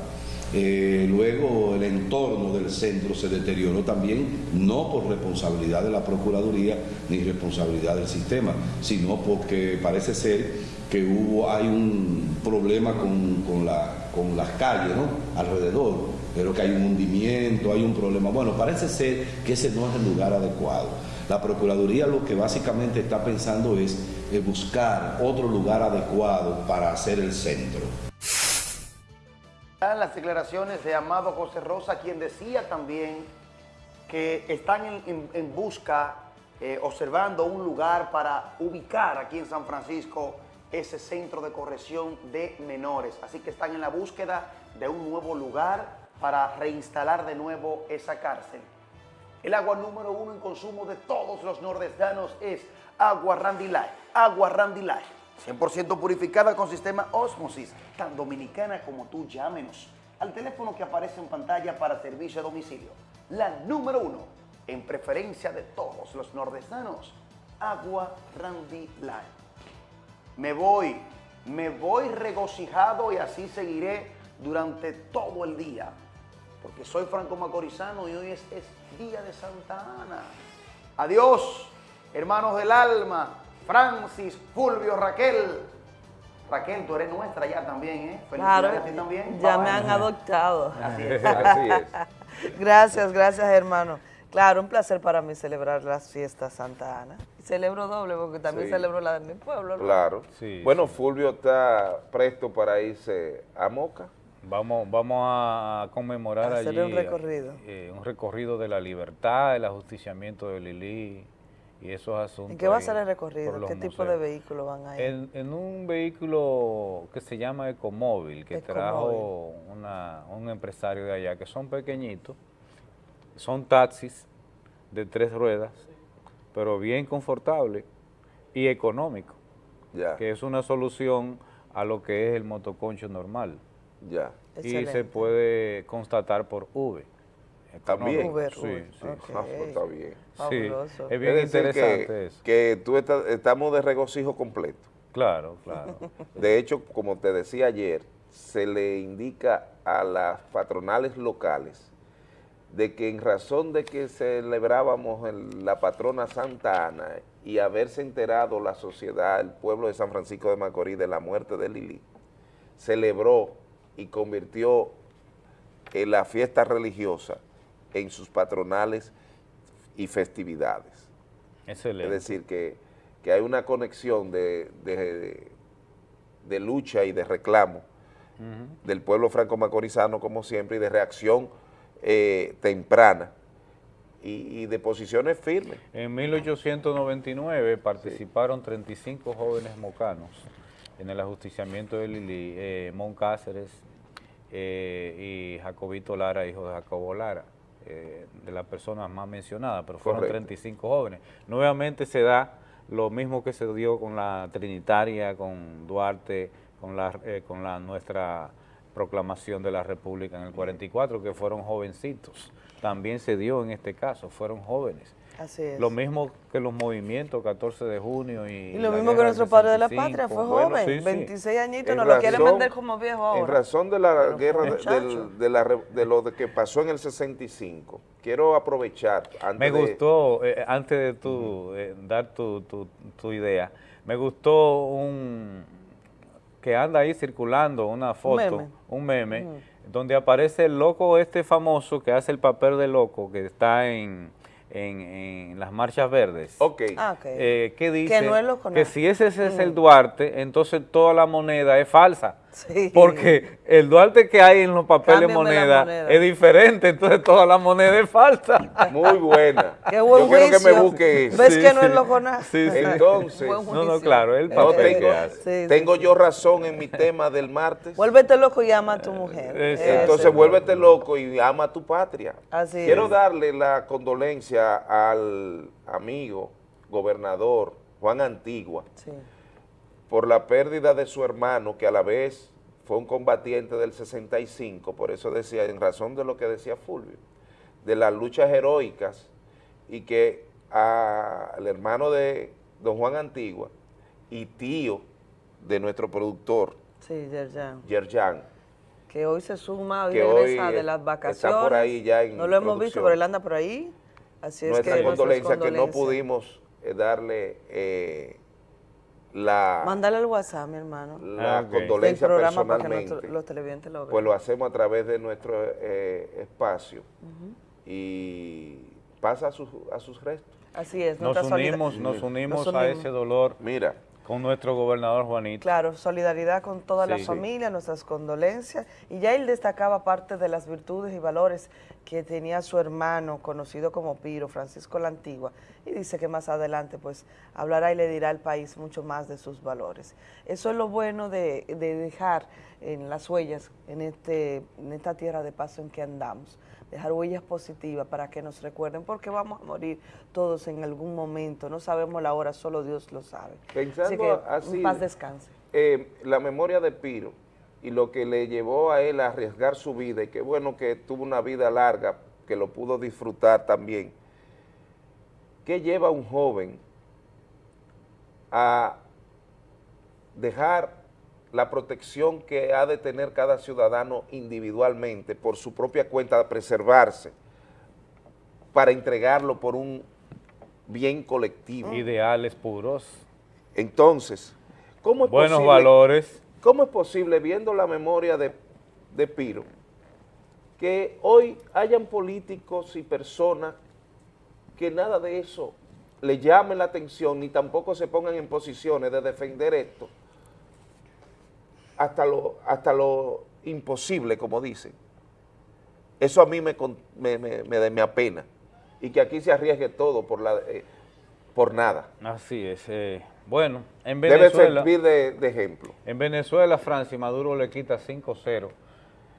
Eh, luego el entorno del centro se deterioró también, no por responsabilidad de la Procuraduría ni responsabilidad del sistema, sino porque parece ser que hubo, hay un problema con, con la- con las calles ¿no? alrededor, pero que hay un hundimiento, hay un problema. Bueno, parece ser que ese no es el lugar adecuado. La Procuraduría lo que básicamente está pensando es eh, buscar otro lugar adecuado para hacer el centro. Las declaraciones de Amado José Rosa, quien decía también que están en, en- en busca, eh, observando un lugar para ubicar aquí en San Francisco ese centro de corrección de menores. Así que están en la búsqueda de un nuevo lugar para reinstalar de nuevo esa cárcel. El agua número uno en consumo de todos los nordestanos es agua Randy Light. Agua Randy Light. 100% purificada con sistema Osmosis. Tan dominicana como tú, llámenos al teléfono que aparece en pantalla para servicio a domicilio. La número uno en preferencia de todos los nordestanos. Agua Randy Light. Me voy, me voy regocijado y así seguiré durante todo el día. Porque soy Franco Macorizano y hoy es, es Día de Santa Ana. Adiós, hermanos del alma, Francis, Fulvio, Raquel. Raquel, tú eres nuestra ya también, ¿eh? Claro, Felicidades a ti también. ya Bye, me han adoptado. Así es, así Gracias, gracias hermano. Claro, un placer para mí celebrar las fiestas Santa Ana. Y celebro doble porque también Sí. celebro la de mi pueblo. ¿no? Claro. bueno, Fulvio está presto para irse a Moca. Vamos, vamos a conmemorar Hacer allí un recorrido. eh, un recorrido de la libertad, el ajusticiamiento de Lili y esos asuntos. ¿En qué va a ser el recorrido? ¿Qué tipo de vehículo van a ir? En, en un vehículo que se llama Ecomóvil, que trajo una- un empresario de allá, que son pequeñitos, son taxis de tres ruedas, pero bien confortable y económico, que es una solución a lo que es el motoconcho normal. Ya. Y se puede constatar por V. También. Uber, sí, Uber. sí, Ok. sí. Ah, pues está bien. Sí, es bien Es interesante que, eso. que tú estás- estamos de regocijo completo. Claro, claro. De hecho, como te decía ayer, se le indica a las patronales locales de que en razón de que celebrábamos el- la patrona Santa Ana y haberse enterado la sociedad, el pueblo de San Francisco de Macorís de la muerte de Lili, celebró y convirtió en la fiesta religiosa en sus patronales y festividades. Excelente. Es decir, que, que hay una conexión de, de- de lucha y de reclamo del pueblo franco-macorizano, como siempre, y de reacción eh, temprana y, y de posiciones firmes. En 1899 participaron 35 jóvenes mocanos en el ajusticiamiento de Lili, eh, Mon Cáceres eh, y Jacobito Lara, hijo de Jacobo Lara, eh, de las personas más mencionadas, pero fueron Correcto. 35 jóvenes. Nuevamente se da lo mismo que se dio con la Trinitaria, con Duarte, con la, con la nuestra proclamación de la República en el 44, que fueron jovencitos. También se dio en este caso, fueron jóvenes. Así es. Lo mismo que los movimientos 14 de junio y Y lo mismo que nuestro padre de la 65. patria, fue Bueno, joven, sí, sí. 26 añitos, En nos lo quieren vender como viejo ahora. En razón de la Pero guerra de, del- de la de lo de que pasó en el 65, quiero aprovechar antes Me de- gustó, eh, antes de tu, eh, dar tu, tu- tu idea, me gustó un que anda ahí circulando una foto, meme. un meme, donde aparece el loco este famoso que hace el papel de loco, que está en, en, en las marchas verdes. Ok. Ah, ok. Eh, que dice Que no es loco, que no. si ese, ese es el. Duarte, entonces toda la moneda es falsa. Sí. Porque el Duarte que hay en los papeles moneda, moneda. es diferente, entonces toda la moneda es falsa. Muy buena. Qué buen Yo quiero que me busque eso. ¿Ves que no es loco nada? Sí, sí. Entonces, Buen No, no, claro, el papel tengo, que hace. Sí, sí, tengo yo razón en mi tema del martes. Vuélvete loco y ama a tu mujer. Exacto. Entonces vuélvete loco y ama a tu patria. Así Quiero es. darle la condolencia al amigo gobernador Juan Antigua Sí. Por la pérdida de su hermano, que a la vez fue un combatiente del 65, por eso decía, en razón de lo que decía Fulvio, de las luchas heroicas y que a- al hermano de don Juan Antigua y tío de nuestro productor, Sí, Yerjan. Yerjan, Que hoy se suma, hoy Que hoy regresa de las está vacaciones. por ahí ya en No lo hemos visto, pero él anda por ahí. Así es nuestra que nuestras condolencia que no pudimos eh, darle eh, la, Mándale al WhatsApp, mi hermano. la Ah, ok. condolencia para que personalmente. nuestro- los televidentes lo vean. Pues lo hacemos a través de nuestro eh, espacio y pasa a sus, a sus restos. Así es. Nos unimos, nos unimos Nos a unimos. ese dolor Mira, con nuestro gobernador Juanito. Claro, solidaridad con toda la Sí. familia, nuestras condolencias. Y ya él destacaba parte de las virtudes y valores que tenía su hermano, conocido como Piro, Francisco la Antigua. Y dice que más adelante pues hablará y le dirá al país mucho más de sus valores. Eso es lo bueno de, de dejar en las huellas, en, este, en esta tierra de paso en que andamos. Dejar huellas positivas para que nos recuerden, porque vamos a morir todos en algún momento. No sabemos la hora, solo Dios lo sabe. Pensando así que así, paz descanse. eh, la memoria de Piro y lo que le llevó a él a arriesgar su vida y qué bueno que tuvo una vida larga, que lo pudo disfrutar también. ¿Qué lleva a un joven a dejar la protección que ha de tener cada ciudadano individualmente por su propia cuenta, de preservarse, para entregarlo por un bien colectivo? Ideales puros, Entonces, ¿cómo es buenos posible, valores. ¿Cómo es posible, viendo la memoria de, de Piro, que hoy hayan políticos y personas que nada de eso le llamen la atención ni tampoco se pongan en posiciones de defender esto hasta lo, hasta lo imposible, como dicen? Eso a mí me, con- me, me, me- me apena. Y que aquí se arriesgue todo por la... eh, por nada. Así es. eh, bueno, en Debe Venezuela... servir de, de ejemplo. En Venezuela, Francia, Maduro le quita 5-0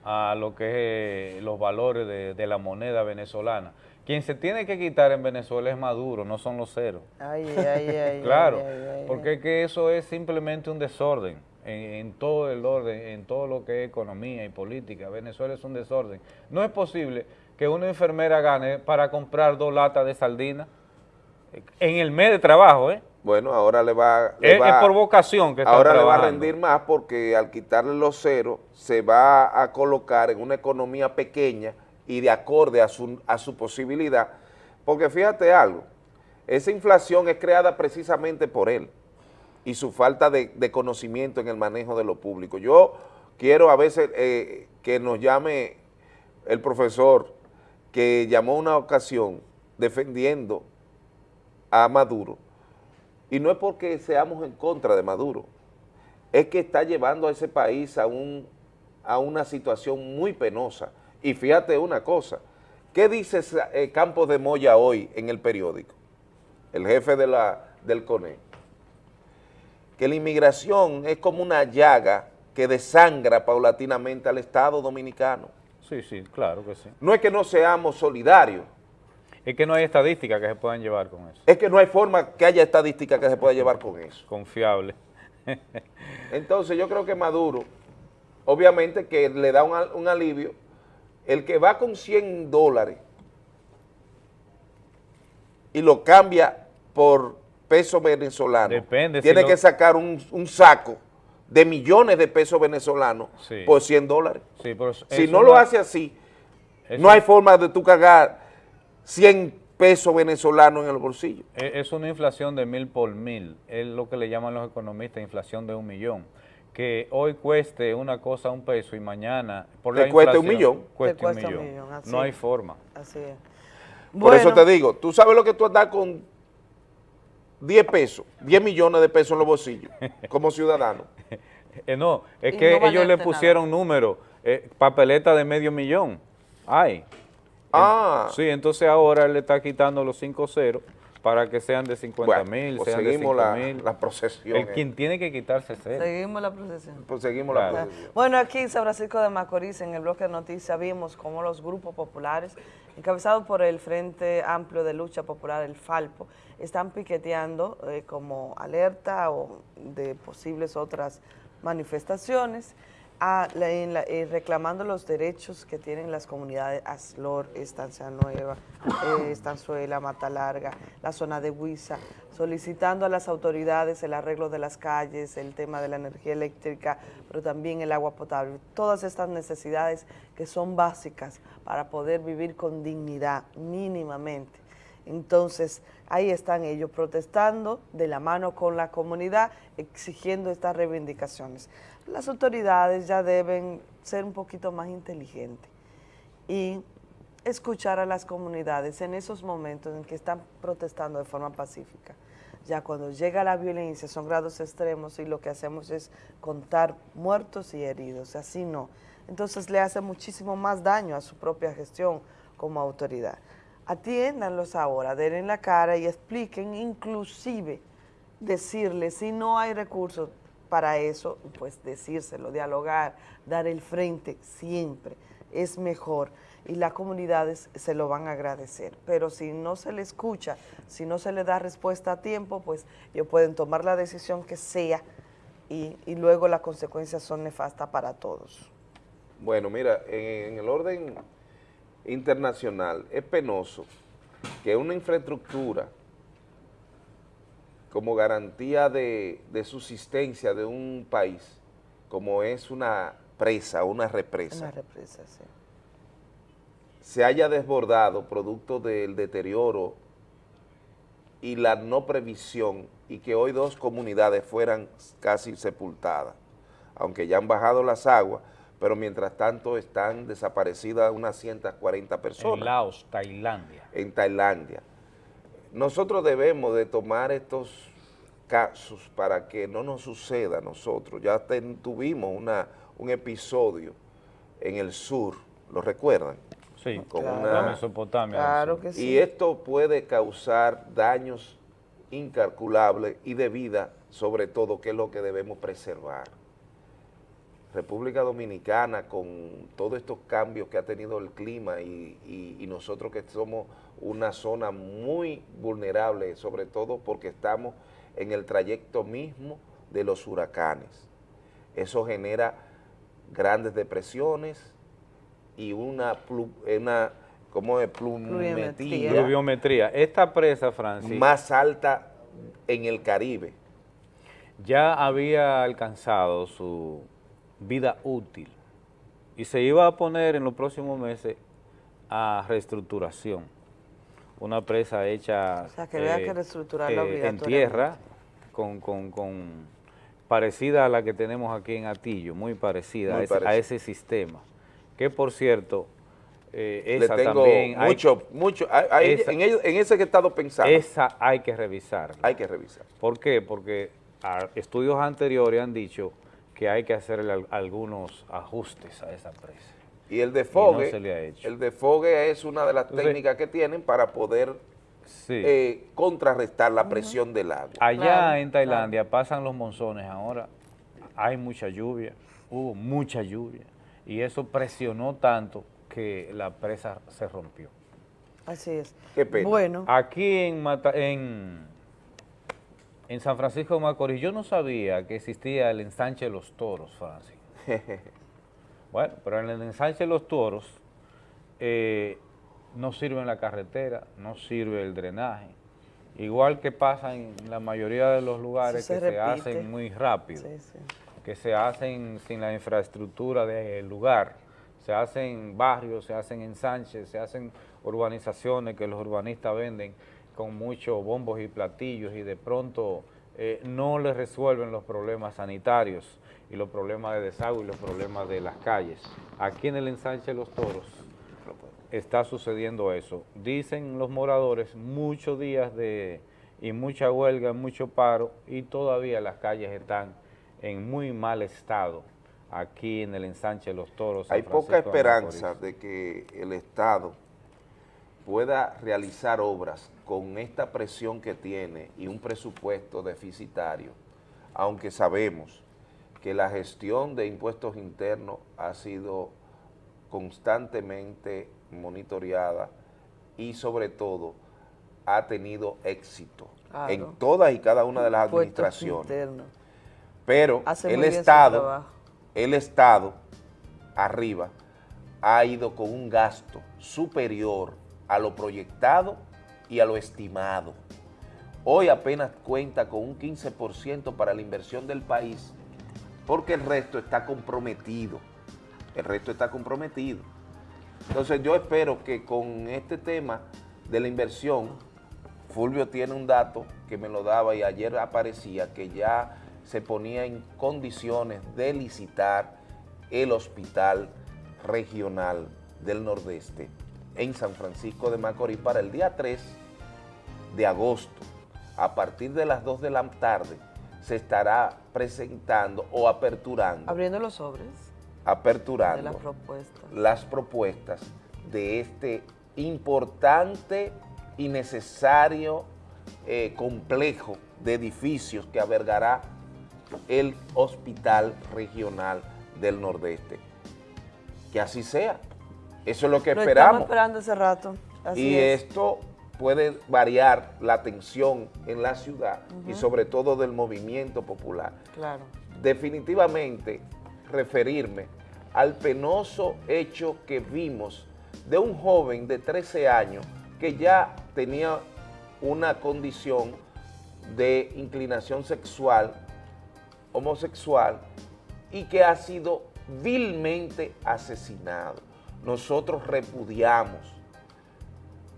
a lo que es los valores de, de la moneda venezolana. Quien se tiene que quitar en Venezuela es Maduro, no son los ceros. Ay, ay, ay, claro, ay, ay, ay. porque es que eso es simplemente un desorden en, en todo el orden, en todo lo que es economía y política. Venezuela es un desorden. No es posible que una enfermera gane para comprar dos latas de sardina en el mes de trabajo, ¿eh? Bueno, ahora le va... le Es, va- es por vocación que está Ahora le va a rendir más porque al quitarle los ceros se va a colocar en una economía pequeña y de acorde a su, a su posibilidad. Porque fíjate algo, esa inflación es creada precisamente por él y su falta de, conocimiento en el manejo de lo público. Yo quiero a veces eh, que nos llame el profesor que llamó una ocasión defendiendo a Maduro, y no es porque seamos en contra de Maduro, es que está llevando a ese país a, un, a una situación muy penosa. Y fíjate una cosa, ¿qué dice eh, Campos de Moya hoy en el periódico? El jefe de la, del CONE. Que la inmigración es como una llaga que desangra paulatinamente al Estado dominicano. Sí, sí, claro que sí. No es que no seamos solidarios, Es que no hay estadísticas que se puedan llevar con eso. es que no hay forma que haya estadística que se pueda llevar con eso. Confiable. Entonces yo creo que Maduro, obviamente que le da un, un alivio, el que va con 100 dólares y lo cambia por peso venezolano, Depende, si tiene lo- que sacar un, un saco de millones de pesos venezolanos Sí. por 100 dólares. Sí, pero Si no lo hace así, no hay forma de tú cagar 100 pesos venezolanos en el bolsillo. Es es una inflación de mil por mil, es lo que le llaman los economistas inflación de un millón. Que hoy cueste una cosa un peso y mañana por Te la cueste un millón. cueste Te un cuesta un millón. no hay forma. Así es. Por eso te digo, tú sabes lo que tú andas con 10 pesos, 10 millones de pesos en los bolsillos, como ciudadano. Eh, no, es Y que no ellos le pusieron números, eh, papeleta de medio millón. Ay. Ah. Sí, entonces ahora él le está quitando los 5 ceros para que sean de 50 Bueno, mil, pues sean de seguimos 5 la- mil. la procesión, El eh. quien tiene que quitarse cero. Seguimos la procesión. Pues seguimos Claro. la procesión. Bueno, aquí en San Francisco de Macorís, en el bloque de noticias, vimos cómo los grupos populares, encabezados por el Frente Amplio de Lucha Popular, el FALPO, están piqueteando eh, como alerta o de posibles otras manifestaciones, a la- en la- eh, reclamando los derechos que tienen las comunidades Aslor, Estancia Nueva, eh, Estanzuela, Mata Larga, la zona de Huiza, solicitando a las autoridades el arreglo de las calles, el tema de la energía eléctrica, pero también el agua potable, todas estas necesidades que son básicas para poder vivir con dignidad mínimamente. Entonces, ahí están ellos protestando de la mano con la comunidad, exigiendo estas reivindicaciones. Las autoridades ya deben ser un poquito más inteligentes y escuchar a las comunidades en esos momentos en que están protestando de forma pacífica. Ya cuando llega la violencia son grados extremos y lo que hacemos es contar muertos y heridos, así no. Entonces le hace muchísimo más daño a su propia gestión como autoridad. Atiéndanlos ahora, denle la cara y expliquen, inclusive decirles si no hay recursos para eso, pues decírselo, dialogar, dar el frente siempre es mejor y las comunidades se lo van a agradecer. Pero si no se le escucha, si no se le da respuesta a tiempo, pues ellos pueden tomar la decisión que sea y, y luego las consecuencias son nefastas para todos. Bueno, mira, en, en el orden internacional es penoso que una infraestructura como garantía de, de subsistencia de un país, como es una presa, una represa, Una represa, sí. se haya desbordado producto del deterioro y la no previsión y que hoy dos comunidades fueran casi sepultadas, aunque ya han bajado las aguas, pero mientras tanto están desaparecidas unas 140 personas En Laos, Tailandia. en Tailandia. Nosotros debemos de tomar estos casos para que no nos suceda a nosotros. Ya ten- tuvimos una, un episodio en el sur, ¿lo recuerdan? Sí, Con claro. una- la Mesopotamia. del sur. Y esto puede causar daños incalculable y de vida, sobre todo, que es lo que debemos preservar. República Dominicana, con todos estos cambios que ha tenido el clima y, y- y nosotros que somos una zona muy vulnerable, sobre todo porque estamos en el trayecto mismo de los huracanes. Eso genera grandes depresiones y una, plu- una ¿cómo es? Plumetría Pluviometría. Esta presa, Francis, más alta en el Caribe. ya había alcanzado su vida útil y se iba a poner en los próximos meses a reestructuración. Una presa hecha O sea, que había que reestructurarla en tierra, con, con- con- parecida a la que tenemos aquí en Atillo, muy parecida, Muy a, ese, a parecida. ese sistema. Que por cierto, eh, Le esa tengo también hay- mucho, mucho, hay- hay- esa- en, ello- en ese que he estado pensando. esa hay que revisarla. Hay que revisar. ¿Por qué? Porque a- estudios anteriores han dicho que hay que hacerle al- algunos ajustes a esa presa. Y el no desfogue, se le ha hecho. el desfogue es una de las Entonces- técnicas que tienen para poder Sí. eh, contrarrestar la presión del agua. Allá en Tailandia pasan los monzones ahora, hay mucha lluvia, hubo mucha lluvia, y eso presionó tanto que la presa se rompió. Así es. Qué pena. Bueno, Aquí en, Mata- en, en San Francisco de Macorís, yo no sabía que existía el ensanche de los toros, Francis. Bueno, pero en el ensanche de los toros eh, no sirve la carretera, no sirve el drenaje. Igual que pasa en la mayoría de los lugares se que se hacen muy rápido, sí, sí. que se hacen sin la infraestructura del lugar. Se hacen barrios, se hacen ensanches, se hacen urbanizaciones que los urbanistas venden con muchos bombos y platillos y de pronto eh, no les resuelven los problemas sanitarios y los problemas de desagüe y los problemas de las calles. Aquí en el ensanche de los toros está sucediendo eso. Dicen los moradores muchos días de y mucha huelga, mucho paro y todavía las calles están en muy mal estado aquí en el ensanche de los toros. Hay poca esperanza de que el Estado pueda realizar obras con esta presión que tiene y un presupuesto deficitario, aunque sabemos que la gestión de impuestos internos ha sido constantemente monitoreada y sobre todo ha tenido éxito en todas y cada una de las Impuestos administraciones. internos. Pero Hace el Estado, el Estado arriba ha ido con un gasto superior a lo proyectado y a lo estimado. Hoy apenas cuenta con un 15% para la inversión del país porque el resto está comprometido. El resto está comprometido. Entonces yo espero que con este tema de la inversión, Fulvio tiene un dato que me lo daba y ayer aparecía que ya se ponía en condiciones de licitar el hospital regional del Nordeste en San Francisco de Macorís para el día 3 de agosto. A partir de las 2 de la tarde se estará presentando o aperturando, abriendo los sobres aperturando de las propuestas. las propuestas de este importante y necesario eh, complejo de edificios que albergará el Hospital Regional del Nordeste. Que así sea. Eso es lo que Lo estamos esperamos. esperando hace rato. Así y es. esto puede variar la atención en la ciudad y sobre todo del movimiento popular Claro. definitivamente referirme al penoso hecho que vimos de un joven de 13 años que ya tenía una condición de inclinación sexual, homosexual, y que ha sido vilmente asesinado. Nosotros repudiamos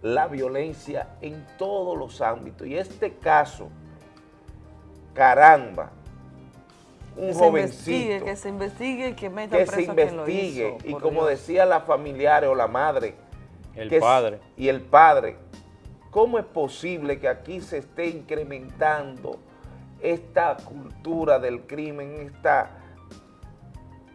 la violencia en todos los ámbitos. Y este caso, caramba, un que se jovencito investigue, que se investigue y que meta que preso se lo investigue hizo, y como Dios. decía la familiares o la madre El que es- padre. y el padre ¿cómo es posible que aquí se esté incrementando esta cultura del crimen esta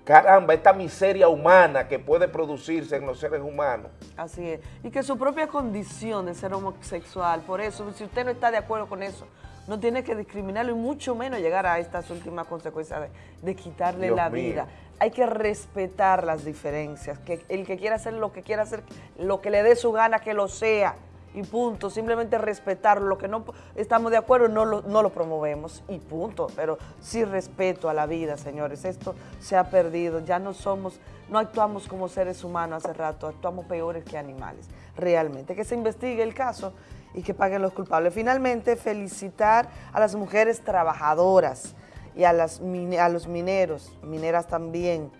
caramba, esta miseria humana que puede producirse en los seres humanos. Así es. Y que su propia condición de ser homosexual, por eso, si usted no está de acuerdo con eso, no tiene que discriminarlo y mucho menos llegar a estas últimas consecuencias de, de quitarle Dios la mío. vida. Hay que respetar las diferencias, que el que quiera hacer lo que quiera hacer, lo que le dé su gana, que lo sea, y punto. Simplemente respetarlo, lo que no estamos de acuerdo no lo, no lo promovemos, y punto. Pero sí respeto a la vida, señores. Esto se ha perdido, ya no somos, no actuamos como seres humanos hace rato, actuamos peores que animales, realmente. Que se investigue el caso y que paguen los culpables. Finalmente, felicitar a las mujeres trabajadoras y a, las, a los mineros, mineras también,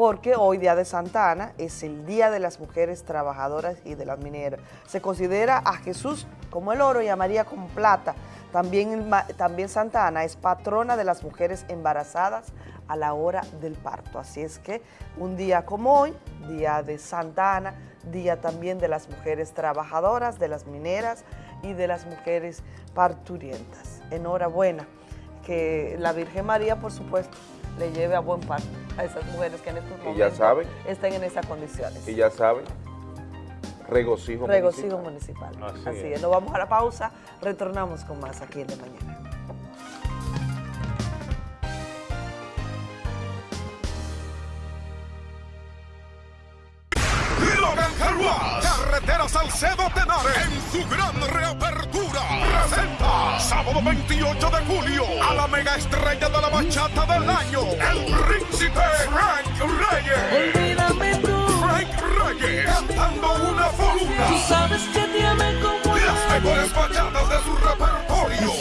porque hoy, Día de Santa Ana, es el Día de las Mujeres Trabajadoras y de las Mineras. Se considera a Jesús como el oro y a María como plata. También, también Santa Ana es patrona de las mujeres embarazadas a la hora del parto. Así es que un día como hoy, Día de Santa Ana, Día también de las mujeres trabajadoras, de las mineras y de las mujeres parturientas. Enhorabuena que la Virgen María, por supuesto, le lleve a buen parto a esas mujeres que en estos momentos ya saben. estén en esas condiciones. Y ya saben, regocijo, Regocijo municipal. municipal. Así Así, es. es. Nos vamos a la pausa, retornamos con más aquí en De Mañana. Carretera Salcedo Tenares, en su gran reapertura, presenta sábado 28 de julio a la mega estrella de la bachata del año, el príncipe Frank Reyes. Olvídame tú. Frank Reyes, cantando una por una. Tú sabes que te amé como Las mejores bachatas de su repertorio.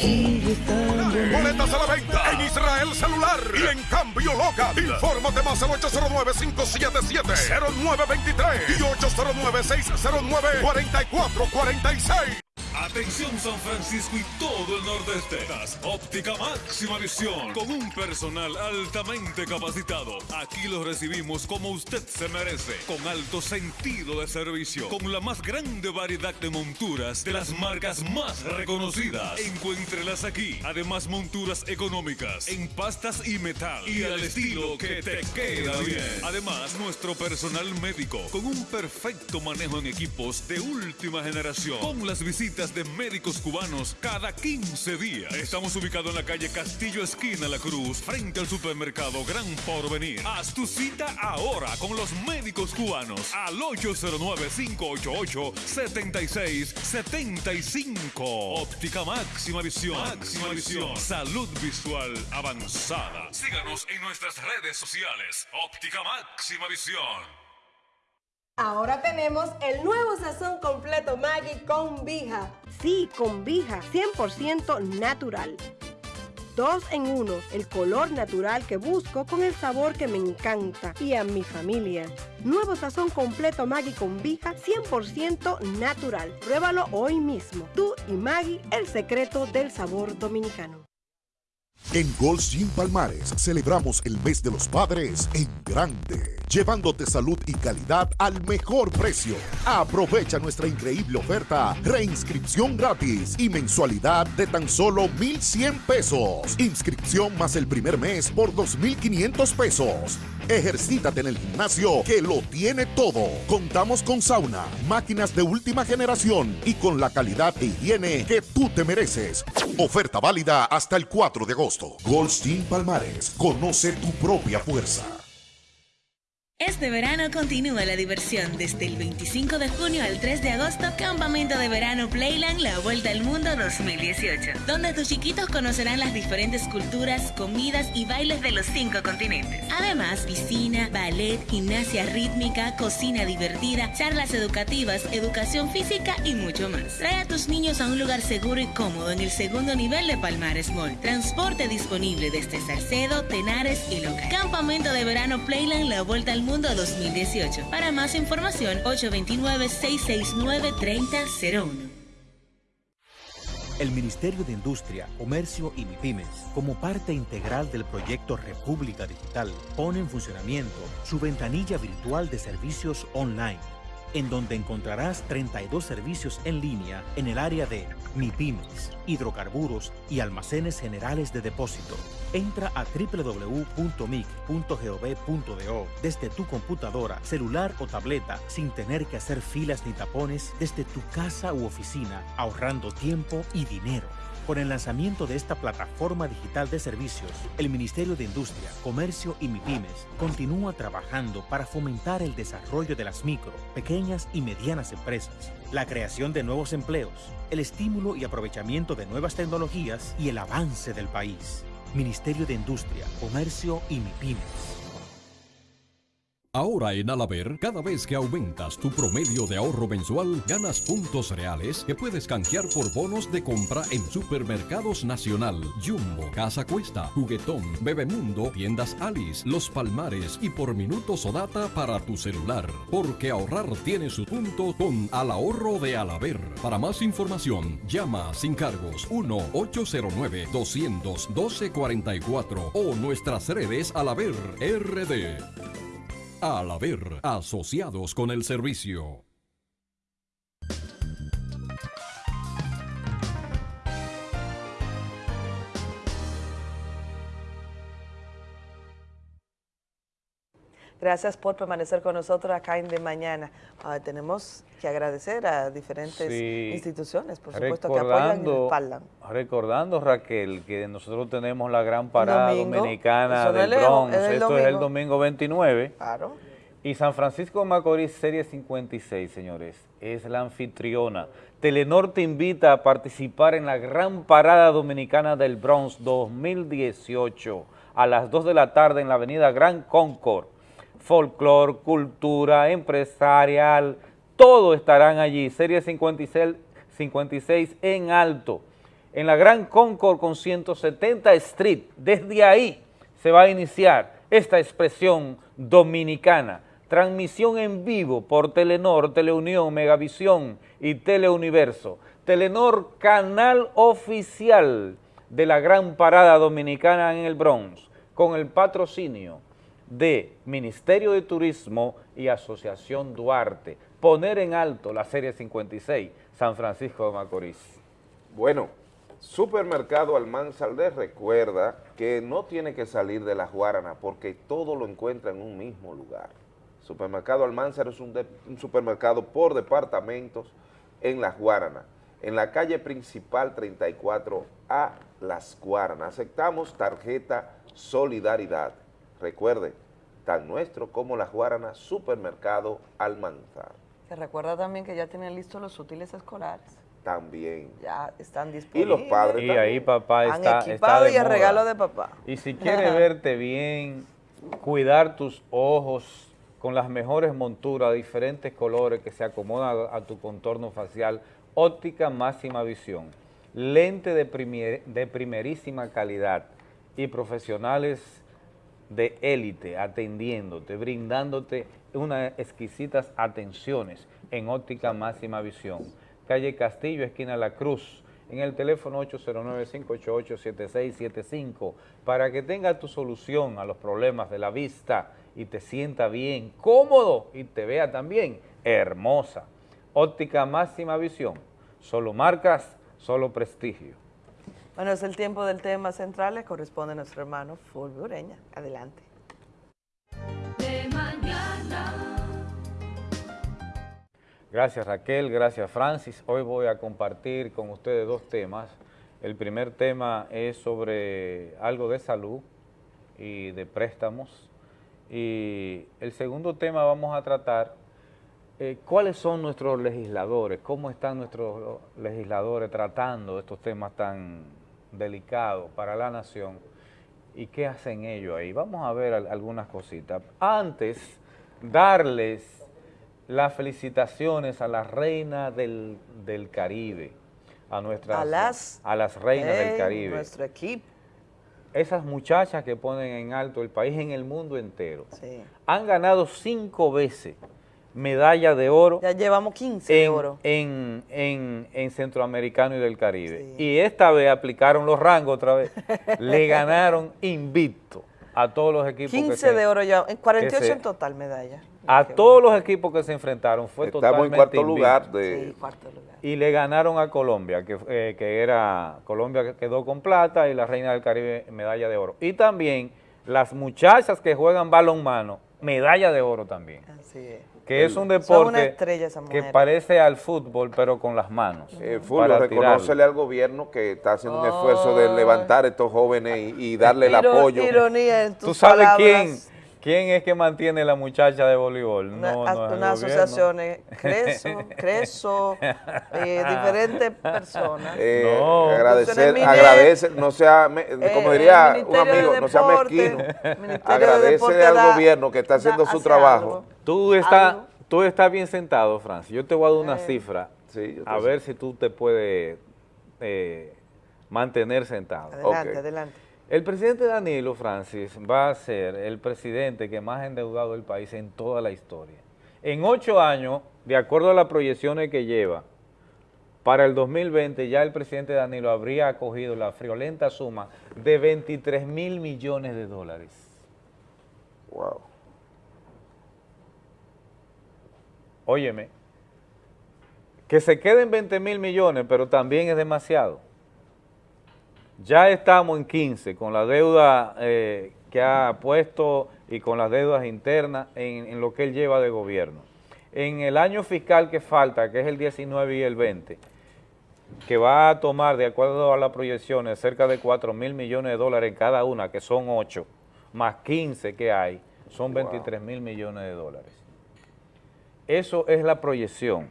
Boletas a la venta en Israel Celular y en Cambio Local. Infórmate más al 809-577-0923 y 809-609-4446. Atención San Francisco y todo el nordeste. Óptica máxima visión. Con un personal altamente capacitado. Aquí los recibimos como usted se merece. Con alto sentido de servicio. Con la más grande variedad de monturas de las marcas más reconocidas. Encuéntrelas aquí. Además monturas económicas. En pastas y metal. Y al estilo que te queda bien. Además nuestro personal médico. Con un perfecto manejo en equipos de última generación. Con las visitas de médicos cubanos cada 15 días. Estamos ubicados en la calle Castillo Esquina La Cruz, frente al supermercado Gran Porvenir. Haz tu cita ahora con los médicos cubanos al 809-588-7675. Óptica máxima visión. Máxima visión. Salud visual avanzada. Síganos en nuestras redes sociales. Óptica máxima visión. Ahora tenemos el nuevo sazón completo Maggi con Vija. Sí, con Vija, 100% natural. Dos en uno, el color natural que busco con el sabor que me encanta y a mi familia. Nuevo sazón completo Maggi con Vija, 100% natural. Pruébalo hoy mismo. Tú y Maggi, el secreto del sabor dominicano. En Gold's Gym Palmares celebramos el mes de los padres en grande, llevándote salud y calidad al mejor precio. Aprovecha nuestra increíble oferta, reinscripción gratis y mensualidad de tan solo 1,100 pesos. Inscripción más el primer mes por 2,500 pesos. Ejercítate en el gimnasio que lo tiene todo. Contamos con sauna, máquinas de última generación y con la calidad e higiene que tú te mereces. Oferta válida hasta el 4 de agosto. Goldstein Palmares, conoce tu propia fuerza. Este verano continúa la diversión desde el 25 de junio al 3 de agosto, Campamento de Verano Playland La Vuelta al Mundo 2018, donde tus chiquitos conocerán las diferentes culturas, comidas y bailes de los cinco continentes. Además, piscina, ballet, gimnasia rítmica, cocina divertida, charlas educativas, educación física y mucho más. Trae a tus niños a un lugar seguro y cómodo en el segundo nivel de Palmares Mall. Transporte disponible desde Salcedo, Tenares y Loca. Campamento de Verano Playland La Vuelta al Mundo 2018. Para más información, 829-669-3001. El Ministerio de Industria, Comercio y MIPIMES, como parte integral del proyecto República Digital, pone en funcionamiento su ventanilla virtual de servicios online, en donde encontrarás 32 servicios en línea en el área de MIPIMES, hidrocarburos y almacenes generales de depósito. Entra a www.mic.gov.do desde tu computadora, celular o tableta sin tener que hacer filas ni tapones desde tu casa u oficina, ahorrando tiempo y dinero. Con el lanzamiento de esta plataforma digital de servicios, el Ministerio de Industria, Comercio y MIPIMES continúa trabajando para fomentar el desarrollo de las micro, pequeñas y medianas empresas, la creación de nuevos empleos, el estímulo y aprovechamiento de nuevas tecnologías y el avance del país. Ministerio de Industria, Comercio y MIPIMES. Ahora en Alaber, cada vez que aumentas tu promedio de ahorro mensual, ganas puntos reales que puedes canjear por bonos de compra en Supermercados Nacional, Jumbo, Casa Cuesta, Juguetón, Bebemundo, Tiendas Alice, Los Palmares y por minutos o data para tu celular. Porque ahorrar tiene su punto con Al Ahorro de Alaber. Para más información, llama sin cargos 1-809-212-44 o nuestras redes Alaber RD. Al haber asociados con el servicio. Gracias por permanecer con nosotros acá en De Mañana. Ah, tenemos que agradecer a diferentes Sí. instituciones, por supuesto, que apoyan y respaldan. recordando, Raquel, que nosotros tenemos la gran parada Domingo. dominicana del Bronx. es Esto es el domingo. domingo 29. Claro. Y San Francisco de Macorís, Serie 56, señores, es la anfitriona. Telenor te invita a participar en la gran parada dominicana del Bronx 2018 a las 2 de la tarde en la avenida Gran Concord. Folclor, cultura, empresarial, todo estarán allí. Serie 56, 56 en alto. En la Gran Concord con 170 Street. Desde ahí se va a iniciar esta expresión dominicana. Transmisión en vivo por Telenor, Teleunión, Megavisión y Teleuniverso. Telenor, canal oficial de la gran parada dominicana en el Bronx, con el patrocinio de Ministerio de Turismo y Asociación Duarte. Poner en alto la Serie 56, San Francisco de Macorís. Bueno, Supermercado Almanzar les recuerda que no tiene que salir de la Guarana porque todo lo encuentra en un mismo lugar. Supermercado Almanzar es un, un supermercado por departamentos en Las Guaranas, en la calle principal 34A Las Guaranas. Aceptamos tarjeta Solidaridad. Recuerde, tan nuestro como Las Guaranas, Supermercado Almanzar. Se recuerda también que ya tienen listos los útiles escolares. También. Ya están Y disponibles. los padres Y ahí papá Han está, está equipado de y el moda. regalo de papá. Y si quieres verte bien, cuidar tus ojos con las mejores monturas, diferentes colores que se acomodan a, a tu contorno facial, óptica máxima visión, lente de, primer- de primerísima calidad y profesionales de élite atendiéndote, brindándote unas exquisitas atenciones en óptica máxima visión. Calle Castillo, esquina La Cruz, en el teléfono 809-588-7675, para que tenga tu solución a los problemas de la vista y te sienta bien, cómodo y te vea también hermosa. Óptica máxima visión, solo marcas, solo prestigio. Bueno, es el tiempo del tema central, le corresponde a nuestro hermano Fulvio Ureña. Adelante. De mañana. Gracias Raquel, gracias Francis. Hoy voy a compartir con ustedes dos temas. El primer tema es sobre algo de salud y de préstamos. Y el segundo tema vamos a tratar eh, cuáles son nuestros legisladores, cómo están nuestros legisladores tratando estos temas tan delicados para la nación y qué hacen ellos ahí. Vamos a ver al- algunas cositas. Antes, darles las felicitaciones a la reina del, del Caribe, a nuestras A las- a las reinas del Caribe. Nuestro equipo. Esas muchachas que ponen en alto el país en el mundo entero. Sí. Han ganado cinco veces medalla de oro. Ya llevamos 15 de en, oro. En, en- en Centroamericano y del Caribe. Y esta vez aplicaron los rangos otra vez. Le ganaron invicto a todos los equipos. que 15 se- de oro ya, en 48 que se- en total medalla. A todos los equipos que se enfrentaron fue Estamos en totalmente cuarto invicto. lugar de- Sí, Y le ganaron a Colombia, que, eh, que era, Colombia que quedó con plata y la Reina del Caribe medalla de oro. Y también las muchachas que juegan balonmano, medalla de oro también. Así es. Que es un deporte que parece al fútbol, pero con las manos. Eh, Fulvio, para reconócele tirarlo. al gobierno que está haciendo un esfuerzo de levantar a estos jóvenes y, y darle el apoyo. Ironía en ¿Tú tus sabes palabras. quién, quién es que mantiene la muchacha de voleibol? Una, No, unas asociaciones, Creso, Creso, eh, diferentes personas. Eh, No. agradecer, Minet, agradece, no sea, me- eh, como diría un de amigo, no sea mezquino. De Agradece al da- gobierno que está haciendo da- su hace trabajo. algo. Tú estás, tú estás bien sentado, Francis. Yo te voy a dar una Eh, cifra. yo a ver si tú te puedes eh, mantener sentado. Adelante, adelante. El presidente Danilo Francis va a ser el presidente que más ha endeudado el país en toda la historia. En ocho años, de acuerdo a las proyecciones que lleva, para el 2020 ya el presidente Danilo habría acogido la friolenta suma de 23 mil millones de dólares. Wow. Óyeme, que se queden 20 mil millones, pero también es demasiado. Ya estamos en 15 con la deuda eh, que ha puesto y con las deudas internas en, en lo que él lleva de gobierno. En el año fiscal que falta, que es el 19 y el 20, que va a tomar, de acuerdo a las proyecciones, cerca de 4 mil millones de dólares en cada una, que son 8, más 15 que hay, son 23 mil millones de dólares. Eso es la proyección.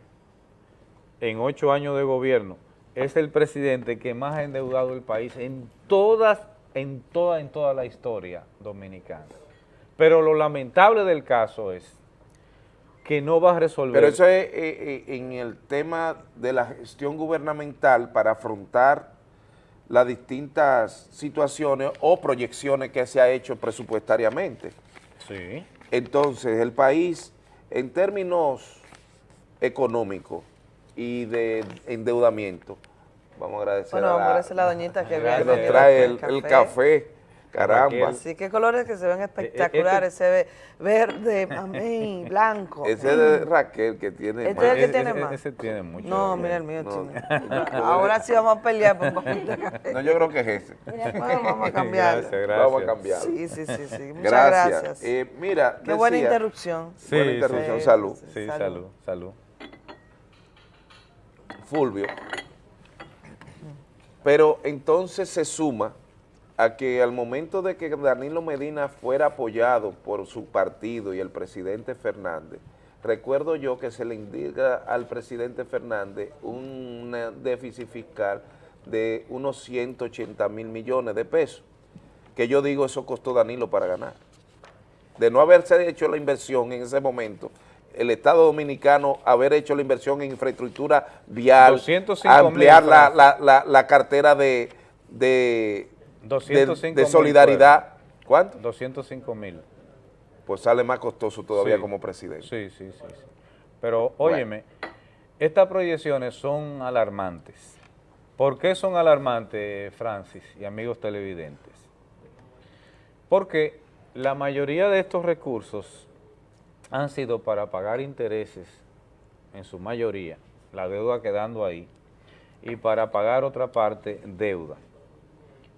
En ocho años de gobierno, es el presidente que más ha endeudado el país en todas, en toda, en toda la historia dominicana. Pero lo lamentable del caso es que no va a resolver. Pero eso es eh, eh, en el tema de la gestión gubernamental para afrontar las distintas situaciones o proyecciones que se ha hecho presupuestariamente. Sí. Entonces, el país, en términos económicos y de endeudamiento, vamos a agradecer Bueno, a vamos la- agradecer a la doñita que que nos trae el, el café, caramba. Sí, qué colores que se ven espectaculares, se ve verde, amén, blanco. Ese es de Raquel que tiene Este es el que tiene más. Ese tiene mucho. No, mira el mío No. tiene. Ahora sí vamos a pelear por un poquito de café. No, yo creo que es ese. Bueno, vamos a. Gracias, gracias. Vamos a cambiarlo. Sí, sí, sí, sí. Muchas Gracias. gracias. Eh, mira, Qué buena interrupción. Sí, Buena interrupción, sí. salud. Sí, Salud. salud, salud. Fulvio. Pero entonces se suma a que al momento de que Danilo Medina fuera apoyado por su partido y el presidente Fernández, recuerdo yo que se le indica al presidente Fernández un déficit fiscal de unos 180 mil millones de pesos, que yo digo eso costó Danilo para ganar. De no haberse hecho la inversión en ese momento, el Estado Dominicano haber hecho la inversión en infraestructura vial, 205 ampliar la, la, la, la cartera de, de, de- 205 de solidaridad. ¿Cuánto? 205 mil. Pues sale más costoso todavía Sí. como presidente. Sí, sí, sí. sí. Pero óyeme, estas proyecciones son alarmantes. ¿Por qué son alarmantes, Francis y amigos televidentes? Porque la mayoría de estos recursos han sido para pagar intereses, en su mayoría, la deuda quedando ahí, y para pagar otra parte, deuda.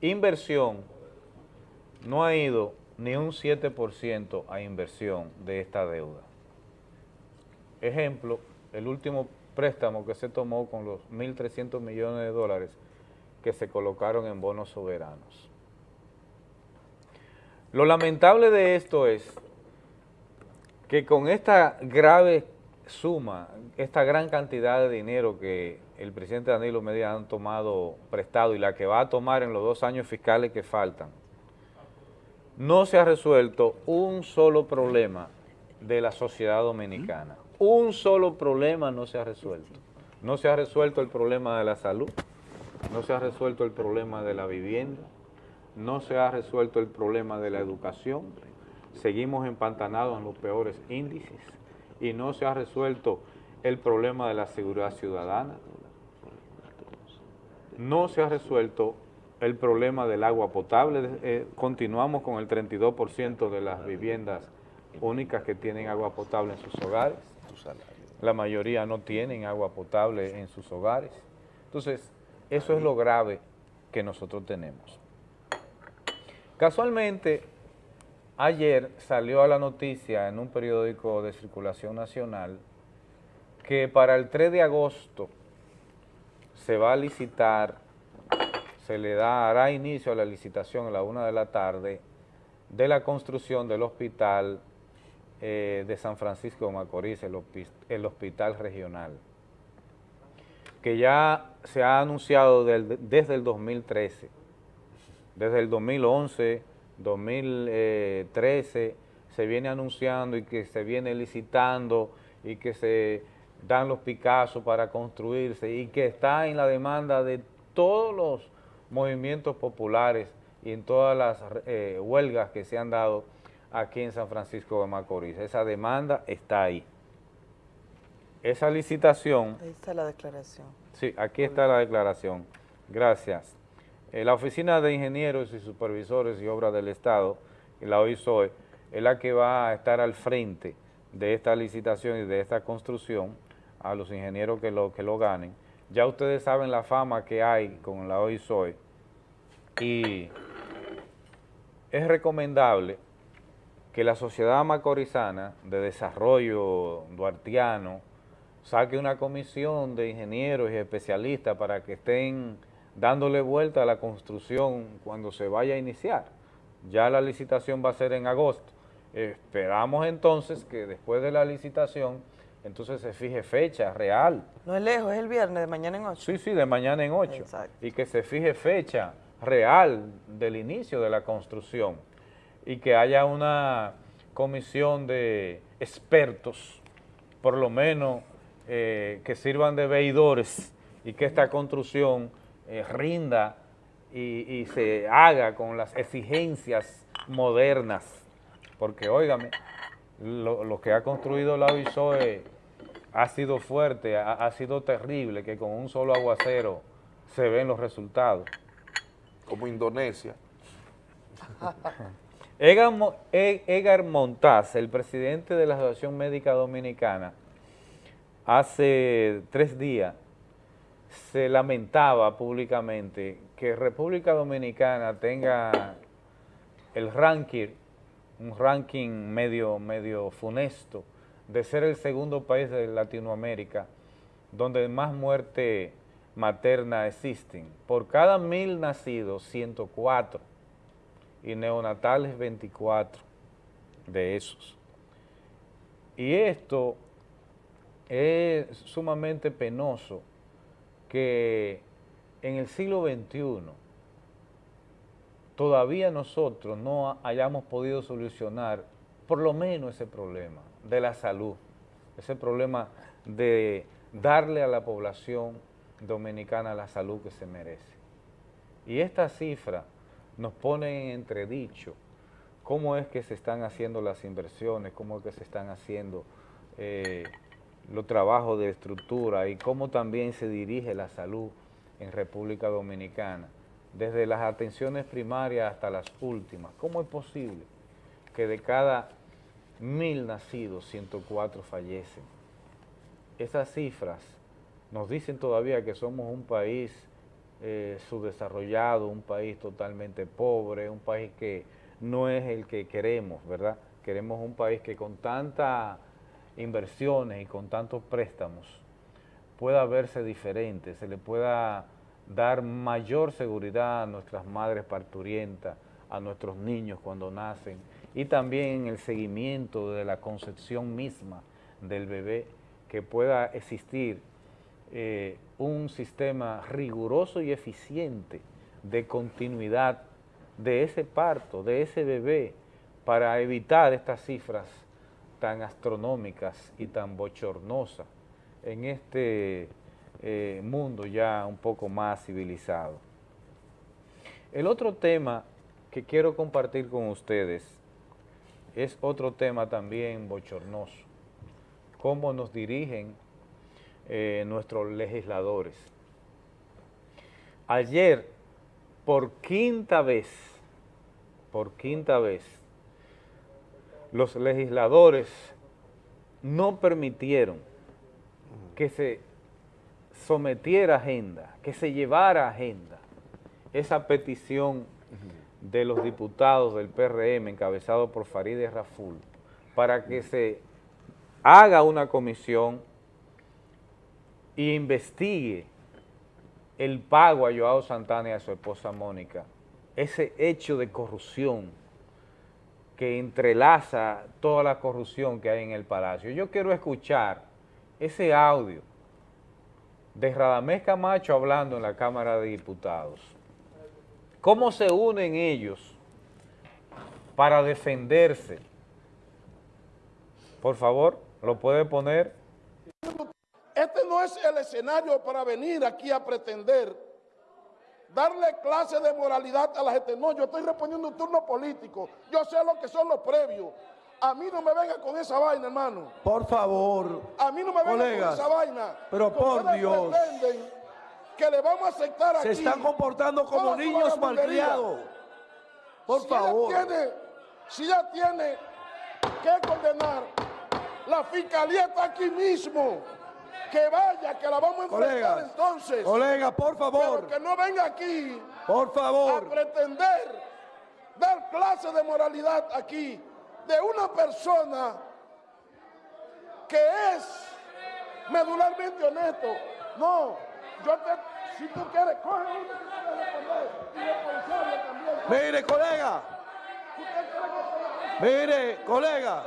Inversión, no ha ido ni un 7% a inversión de esta deuda. Ejemplo, el último préstamo que se tomó con los 1.300 millones de dólares que se colocaron en bonos soberanos. Lo lamentable de esto es que con esta grave suma, esta gran cantidad de dinero que el presidente Danilo Medina han tomado prestado y la que va a tomar en los dos años fiscales que faltan, no se ha resuelto un solo problema de la sociedad dominicana. Un solo problema no se ha resuelto. No se ha resuelto el problema de la salud, no se ha resuelto el problema de la vivienda, no se ha resuelto el problema de la educación, seguimos empantanados en los peores índices y no se ha resuelto el problema de la seguridad ciudadana, no se ha resuelto el problema del agua potable, eh, continuamos con el 32% de las viviendas únicas que tienen agua potable en sus hogares. La mayoría no tienen agua potable en sus hogares. Entonces, eso es lo grave que nosotros tenemos. Casualmente, ayer salió a la noticia en un periódico de circulación nacional que para el 3 de agosto se va a licitar, se le dará inicio a la licitación a la una de la tarde de la construcción del hospital eh, de San Francisco de Macorís, el, hospital regional, que ya se ha anunciado desde el 2013, desde el 2011, 2013, se viene anunciando y que se viene licitando y que se dan los picazos para construirse y que está en la demanda de todos los movimientos populares y en todas las eh, huelgas que se han dado aquí en San Francisco de Macorís. Esa demanda está ahí. Esa licitación Ahí está la declaración. Sí, aquí está la declaración. Gracias. Eh, la Oficina de Ingenieros y Supervisores y Obras del Estado, la OISOE, es la que va a estar al frente de esta licitación y de esta construcción a los ingenieros que lo, que lo ganen. Ya ustedes saben la fama que hay con la OISOE y es recomendable que la sociedad macorizana de desarrollo duartiano saque una comisión de ingenieros y especialistas para que estén dándole vuelta a la construcción cuando se vaya a iniciar. Ya la licitación va a ser en agosto. Esperamos entonces que después de la licitación, entonces se fije fecha real. No es lejos, es el viernes, de mañana en 8. Sí, sí, de mañana en 8. Y que se fije fecha real del inicio de la construcción y que haya una comisión de expertos, por lo menos eh, que sirvan de veidores y que esta construcción eh, rinda y, y se haga con las exigencias modernas. Porque, óigame, lo, lo que ha construido la OISOE ha sido fuerte, ha, ha sido terrible, que con un solo aguacero se ven los resultados. Como Indonesia. Edgar, Mo- E- Edgar Montaz, el presidente de la Asociación Médica Dominicana, hace tres días se lamentaba públicamente que República Dominicana tenga el ranking, un ranking medio, medio funesto, de ser el segundo país de Latinoamérica donde más muerte materna existen. Por cada mil nacidos, 104 y neonatales 24 de esos. Y esto es sumamente penoso que en el siglo XXI todavía nosotros no hayamos podido solucionar por lo menos ese problema de la salud, ese problema de darle a la población dominicana la salud que se merece. Y esta cifra nos pone en entredicho cómo es que se están haciendo las inversiones, cómo es que se están haciendo eh, los trabajos de estructura y cómo también se dirige la salud en República Dominicana, desde las atenciones primarias hasta las últimas. ¿Cómo es posible que de cada mil nacidos, 104 fallecen? Esas cifras nos dicen todavía que somos un país eh, subdesarrollado, un país totalmente pobre, un país que no es el que queremos, ¿verdad? Queremos un país que con tantas inversiones y con tantos préstamos pueda verse diferente, se le pueda dar mayor seguridad a nuestras madres parturientas, a nuestros niños cuando nacen y también el seguimiento de la concepción misma del bebé, que pueda existir eh, un sistema riguroso y eficiente de continuidad de ese parto, de ese bebé, para evitar estas cifras tan astronómicas y tan bochornosas en este eh, mundo ya un poco más civilizado. El otro tema que quiero compartir con ustedes es otro tema también bochornoso, cómo nos dirigen eh, nuestros legisladores. Ayer, por quinta vez, por quinta vez, los legisladores no permitieron que se sometiera agenda, que se llevara agenda esa petición de los diputados del PRM encabezado por Farideh Raful para que se haga una comisión y investigue el pago a Joao Santana y a su esposa Mónica, ese hecho de corrupción que entrelaza toda la corrupción que hay en el Palacio. Yo quiero escuchar ese audio de Radamés Camacho hablando en la Cámara de Diputados. ¿Cómo se unen ellos para defenderse? Por favor, ¿lo puede poner? Este no es el escenario para venir aquí a pretender darle clase de moralidad a la gente. No, yo estoy respondiendo un turno político. Yo sé lo que son los previos. A mí no me venga con esa vaina, hermano. Por favor. A mí no me venga con esa vaina. pero por Dios. pretenden que le vamos a aceptar aquí. Se están comportando como niños malcriados. Por Si favor. ella tiene, si ella tiene que condenar, la fiscalía está aquí mismo. Que vaya, que la vamos a enfrentar Colegas, entonces. colegas, por favor. Pero que no venga aquí Por favor. a pretender dar clase de moralidad aquí de una persona que es medularmente honesto. No, yo te, si tú quieres, coge. Mire, colega. Mire, colega.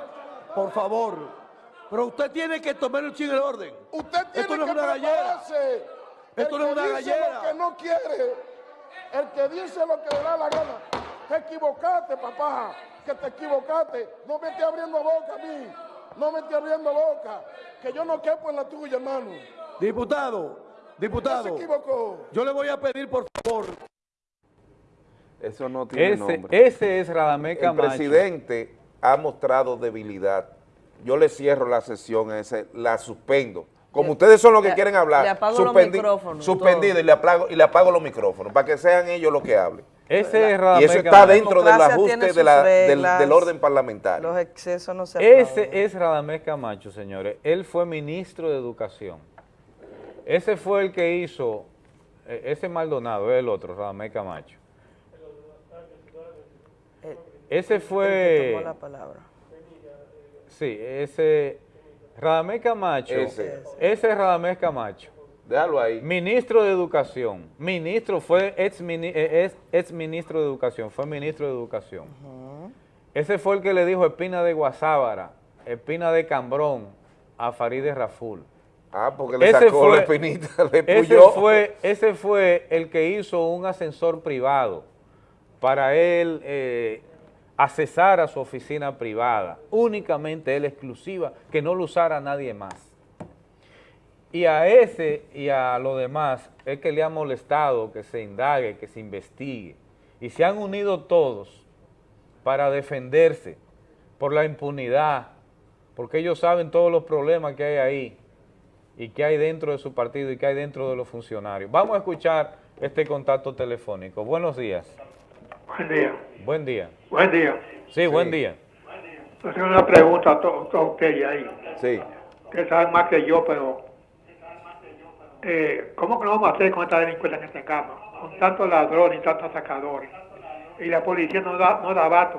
Por favor. Pero usted tiene que tomar el ching el orden. Usted tiene Esto no es que una gallera. prepararse. Esto el no es que una dice gallera. lo que no quiere, el que dice lo que le da la gana. Te equivocaste, papá, que te equivocaste. No me estés abriendo boca a mí. No me estés abriendo boca. Que yo no quepo en la tuya, hermano. Diputado, diputado. se equivocó. Yo le voy a pedir, por favor. Eso no tiene Ese, nombre. ese es Radamés El Camacho. presidente ha mostrado debilidad. Yo le cierro la sesión, ese, la suspendo. Como ustedes son los que le- quieren hablar, le apago los suspendi- micrófonos, suspendido y le, apago, y le apago los micrófonos para que sean ellos los que hablen. Ese es y eso está dentro del ajuste de la- del, reglas. del orden parlamentario. Los excesos no se aplauden. Ese es Radamés Camacho, señores. Él fue ministro de Educación. Ese fue el que hizo, eh, ese Maldonado, es el otro, Radamés Camacho. Ese El que fue, tomó la palabra. Sí, ese, Radamés Camacho, Ese. ese es Radamés Camacho. Déjalo ahí. Ministro de Educación. Ministro, fue ex, mini- eh, ex, ex ministro de Educación, fue ministro de Educación. Ese fue el que le dijo Espina de Guasábara, Espina de Cambrón a Farideh Raful. Ah, porque le sacó la espinita, le ese fue, ese fue el que hizo un ascensor privado para él eh, accesar a su oficina privada, únicamente él exclusiva, que no lo usara nadie más. Y a ese y a los demás es que le ha molestado que se indague, que se investigue. Y se han unido todos para defenderse por la impunidad, porque ellos saben todos los problemas que hay ahí y que hay dentro de su partido y que hay dentro de los funcionarios. Vamos a escuchar este contacto telefónico. Buenos días. Buen día. Buen día. Buen día. Sí, buen día. Yo tengo una pregunta a to- todos ustedes ahí. Sí. Ustedes saben más que yo, pero eh, ¿cómo que lo vamos a hacer con esta delincuencia que tengamos? Con tantos ladrones y tantos sacadores. Y la policía no da, no da pa-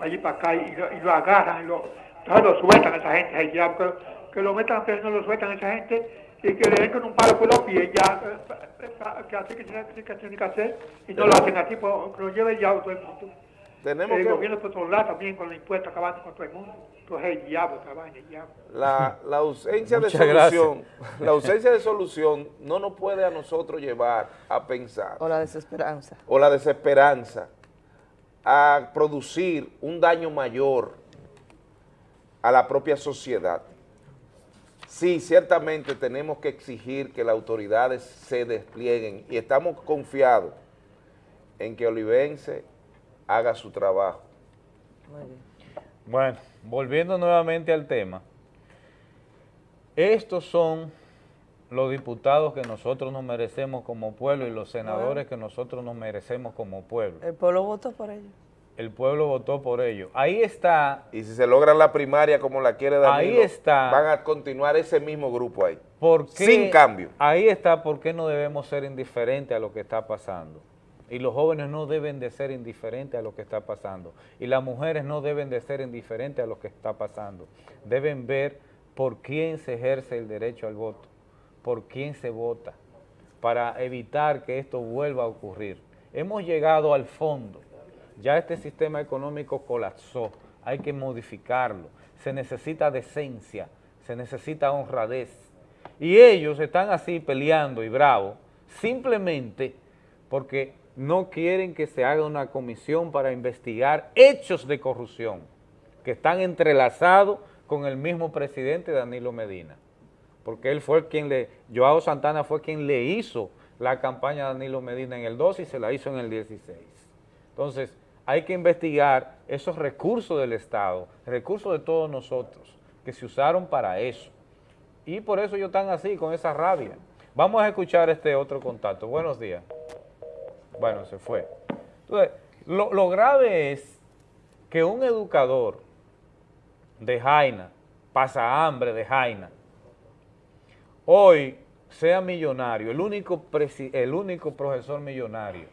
allí para acá y lo, y lo agarran y lo, entonces lo sueltan a esa gente. que, que lo metan preso, no lo sueltan a esa gente y que le den con un palo por los pies ya, eh, pa- que así que tiene que, hacer y no lo hacen así, pues, lo lleven ya todo el mundo. Tenemos el que- gobierno por otro lado también con los impuestos acabando con todo el mundo. Entonces el diablo, vaina, el diablo. La, la ausencia de solución, gracias. la ausencia de solución no nos puede a nosotros llevar a pensar O la desesperanza. o la desesperanza a producir un daño mayor a la propia sociedad. Sí, ciertamente tenemos que exigir que las autoridades se desplieguen y estamos confiados en que Olivense haga su trabajo. Bueno, volviendo nuevamente al tema, estos son los diputados que nosotros nos merecemos como pueblo y los senadores que nosotros nos merecemos como pueblo. El pueblo votó por ellos. El pueblo votó por ello. Ahí está. Y si se logra la primaria como la quiere Danilo, Ahí está. van a continuar ese mismo grupo ahí. ¿Por qué- Sin cambio. Ahí está por qué no debemos ser indiferentes a lo que está pasando. Y los jóvenes no deben de ser indiferentes a lo que está pasando. Y las mujeres no deben de ser indiferentes a lo que está pasando. Deben ver por quién se ejerce el derecho al voto, por quién se vota, para evitar que esto vuelva a ocurrir. Hemos llegado al fondo. Ya este sistema económico colapsó. Hay que modificarlo. Se necesita decencia, se necesita honradez. Y ellos están así peleando y bravos simplemente porque no quieren que se haga una comisión para investigar hechos de corrupción que están entrelazados con el mismo presidente Danilo Medina. Porque él fue quien le, Joao Santana fue quien le hizo la campaña a Danilo Medina en el 12 y se la hizo en el 16. Entonces, hay que investigar esos recursos del Estado, recursos de todos nosotros, que se usaron para eso. Y por eso ellos están así, con esa rabia. Vamos a escuchar este otro contacto. Buenos días. Bueno, se fue. Entonces, lo, lo grave es que un educador de Jaina, pasa hambre de Jaina, hoy sea millonario, el único, presi- el único profesor millonario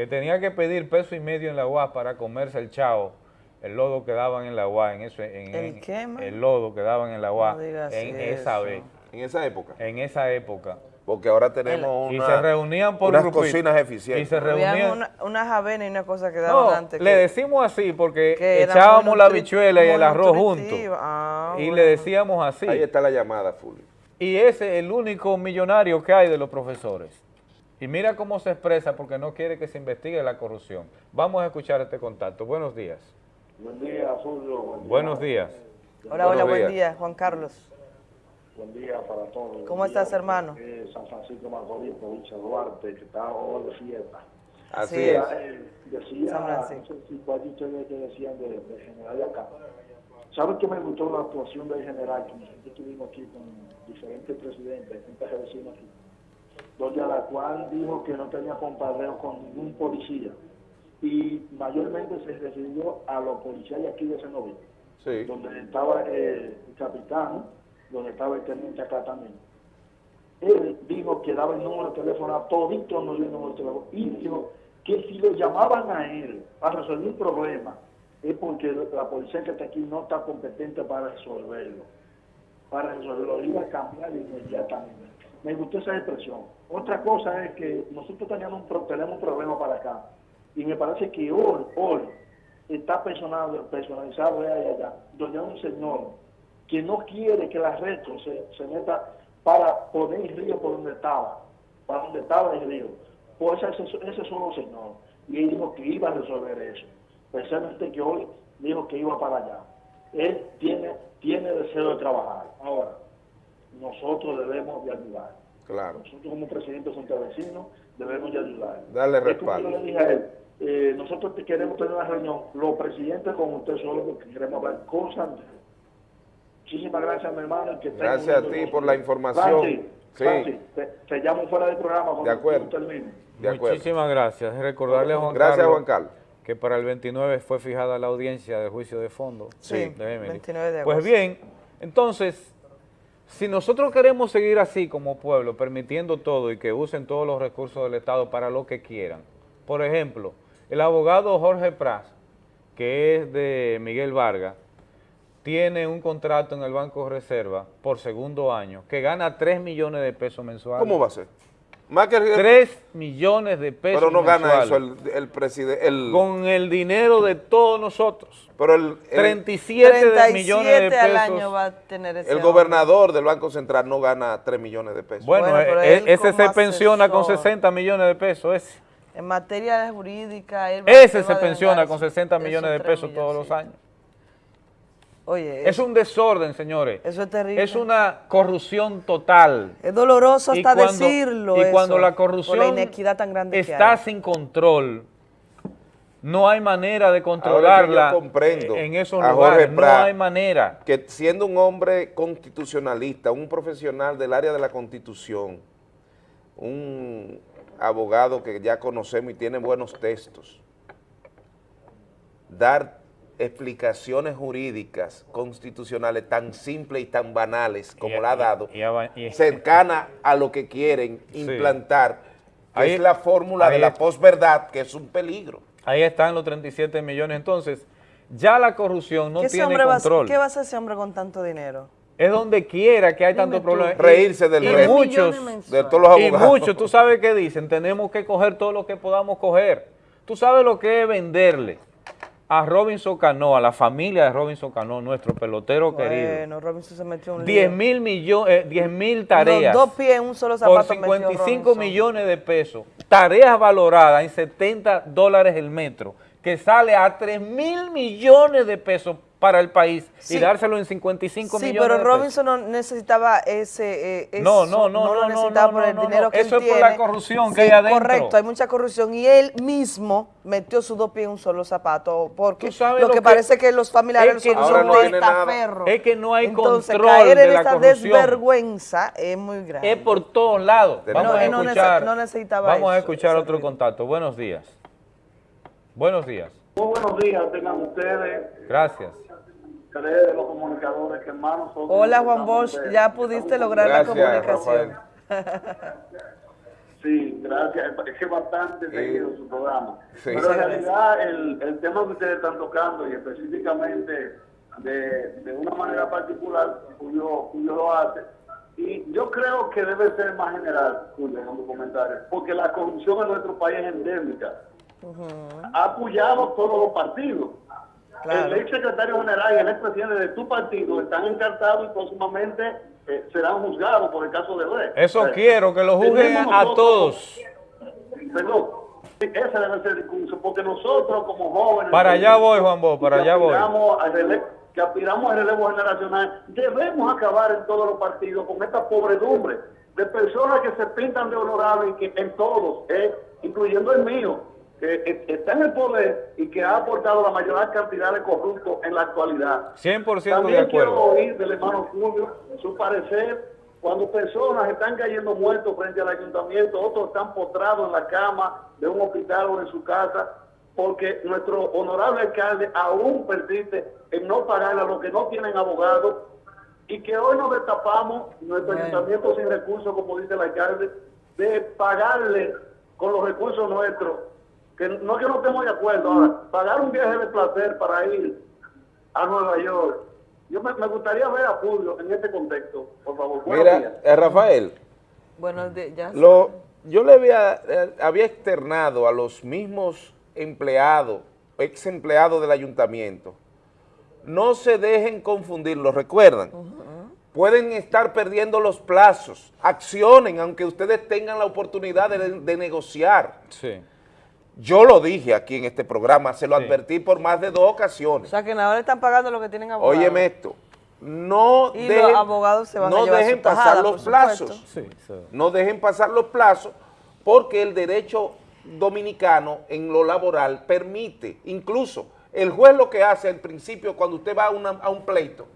que tenía que pedir peso y medio en la UAS para comerse el chao, el lodo que daban en la UAS, en eso, en, ¿El en- qué, el lodo que daban en la UAS, No en eso. esa vez. En esa época. En esa época. Porque ahora tenemos una- se reunían por unas grupito. cocinas eficientes. Y se reunían. una, unas avenas y una cosa que No, daban antes. le que- decimos así porque echábamos la bichuela y el arroz juntos. Ah, y bueno. le decíamos así. Ahí está la llamada, Fulvio. Y ese es el único millonario que hay de los profesores. Y mira cómo se expresa porque no quiere que se investigue la corrupción. Vamos a escuchar este contacto. Buenos días. Buen día, Fulvio. Buen día. Buenos días. Hola, hola, buen día, Juan Carlos. Buen día para todos. ¿Cómo Buen estás, día, hermano? eh, San Francisco Macorís, provincia de Duarte, que está hoy de fiesta. Así Sí. es. Eh, decía, San no Francisco. sé si cuál de ustedes que decían de, de general de acá. ¿Saben que me gustó la actuación del general? Que nosotros estuvimos aquí con diferentes presidentes, diferentes vecinos aquí, donde a la cual dijo que no tenía compadreo con ningún policía. Y mayormente se refirió a los policías de aquí de Senoví Sí. donde estaba eh, el capitán, donde estaba el teniente acá también. Él dijo que daba el número de teléfono a toditos, no dio el número de teléfono, y dijo que si lo llamaban a él para resolver un problema, es porque la policía que está aquí no está competente para resolverlo. Para resolverlo, lo iba a cambiar inmediatamente. Me gustó esa expresión. Otra cosa es que nosotros teníamos un, tenemos un problema para acá, y me parece que hoy, hoy, está personalizado, personalizado ahí allá, donde un señor que no quiere que la retro se, se meta para poner el río por donde estaba, para donde estaba el río. Pues ese, ese solo señor. Y él dijo que iba a resolver eso. Precisamente que hoy dijo que iba para allá. Él tiene, tiene deseo de trabajar. Ahora, nosotros debemos de ayudar. Claro. Nosotros como presidente de Vecinos debemos de ayudar. Darle respaldo. yo le dije a él, eh, nosotros te queremos tener una reunión, los presidentes con usted solo porque queremos hablar cosas. Muchísimas gracias, mi hermano. y que tenga Gracias a ti por la información. Francis, Sí. Francis, te, te llamo fuera del programa cuando De acuerdo. tú termines. De acuerdo. Muchísimas gracias. Recordarle a Juan Gracias, Carlos, Juan Carlos. que para el 29 fue fijada la audiencia del juicio de fondo. Sí, de Emily. 29 de Pues agosto. bien, entonces, si nosotros queremos seguir así como pueblo, permitiendo todo y que usen todos los recursos del Estado para lo que quieran, por ejemplo, el abogado Jorge Pras, que es de Miguel Vargas, tiene un contrato en el Banco Reserva por segundo año que gana 3 millones de pesos mensuales. ¿Cómo va a ser? Más que 3 millones de pesos Pero no gana eso el, el presidente. El, Con el dinero de todos nosotros. pero el, el- 37 de millones de 37 al pesos. año va a tener ese el hombre. gobernador del Banco Central no gana 3 millones de pesos. Bueno, Bueno, pero e- él ese se pensiona con asesor. 60 millones de pesos. Ese, En materia jurídica, él ese se pensiona con esos- 60 esos millones de pesos todos los milloncitos. años. Oye, Es un desorden, señores. eso es terrible. Es una corrupción total. Es doloroso Y hasta cuando- decirlo. Y eso, cuando la corrupción la inequidad tan grande que está hay. sin control, no hay manera de Ahora que controlarla yo comprendo en esos a lugares. Jorge No Prat, hay manera. que siendo un hombre constitucionalista, un profesional del área de la constitución, un abogado que ya conocemos y tiene buenos textos, dar explicaciones jurídicas constitucionales tan simples y tan banales como Y- la ha y- dado, y y- cercana a lo que quieren Sí. implantar, que Ahí- es la fórmula de la posverdad, que es un peligro. Ahí están los 37 millones. Entonces, ya la corrupción no ¿Qué, ese tiene hombre va control. ¿Qué va a hacer ese hombre con tanto dinero? Es donde quiera que hay tantos problemas. Reírse del y resto. muchos, De todos los y abogados. muchos, tú sabes qué dicen, tenemos que coger todo lo que podamos coger. Tú sabes lo que es venderle a Robinson Cano, a la familia de Robinson Cano, nuestro pelotero querido. Bueno, Robinson se metió un 10 lío. mil millones, 10 mil tareas. Dos pies en un solo por zapato metió 55 Robinson. millones de pesos. Tareas valoradas en 70 dólares el metro, que sale a 3 mil millones de pesos para el país Sí. y dárselo en 55 Sí, millones pero de pesos. Robinson no necesitaba ese... eh, No, eso, no, no, no, lo no, necesitaba no, por el no, dinero no. que Eso él es por la corrupción que Sí, hay adentro. Correcto, hay mucha corrupción y él mismo metió sus dos pies en un solo zapato porque lo, sabes que, lo que- parece que los familiares es que son no testaferros. Es que no hay Entonces, control caer en de la esta corrupción. desvergüenza es muy grande. Es por todos lados. No, Vamos a él no nece- escuchar, no necesitaba vamos a escuchar otro contacto. Buenos días. Buenos días. Muy buenos días, tengan ustedes, Gracias. Ustedes los comunicadores, que hermanos son. Hola Juan Bosch, ya pudiste lograr la comunicación. Sí, gracias. Es que es bastante seguido su programa. Sí. Pero en realidad el, el tema que ustedes están tocando y específicamente de, de una manera particular, Julio, Julio lo hace, y yo creo que debe ser más general, Julio, con tu comentario, porque la corrupción en nuestro país es endémica. Ha apoyado todos los partidos. El ex secretario general y el ex presidente de tu partido están encartados y próximamente eh, serán juzgados por el caso de Odebrecht. Eso quiero, que lo juzguen a todos. Perdón, ese debe ser el discurso, porque nosotros como jóvenes... Para allá voy, Juan Bo, para allá voy. que aspiramos al relevo generacional, debemos acabar en todos los partidos con esta pobredumbre de personas que se pintan de honorables que en todos, eh, incluyendo el mío, que eh, está en el poder y que ha aportado la mayor cantidad de corruptos en la actualidad. 100% de También quiero acuerdo. oír del hermano Julio su parecer cuando personas están cayendo muertos frente al ayuntamiento, otros están postrados en la cama de un hospital o en su casa, porque nuestro honorable alcalde aún persiste en no pagarle a los que no tienen abogado y que hoy nos destapamos, nuestro Bueno. ayuntamiento sin recursos, como dice el alcalde, de pagarle con los recursos nuestros, que no que no estemos de acuerdo ahora, pagar un viaje de placer para ir a Nueva York. Yo me, me gustaría ver a Julio en este contexto, por favor. Mira, eh, Rafael, Bueno, de- ya Lo, yo le había, eh, había externado a los mismos empleados, ex empleados del ayuntamiento, no se dejen confundir, ¿lo recuerdan? Pueden estar perdiendo los plazos, accionen, aunque ustedes tengan la oportunidad de, de negociar. Sí. Yo lo dije aquí en este programa, se lo advertí por más de dos O ocasiones. sea que ahora le están pagando lo que tienen abogados. Óyeme esto, no Y dejen, los abogados se van a no dejen tajada, pasar los plazos. Sí, sí. No dejen pasar los plazos porque el derecho dominicano en lo laboral permite, incluso el juez lo que hace al principio cuando usted va a, una- a un pleito,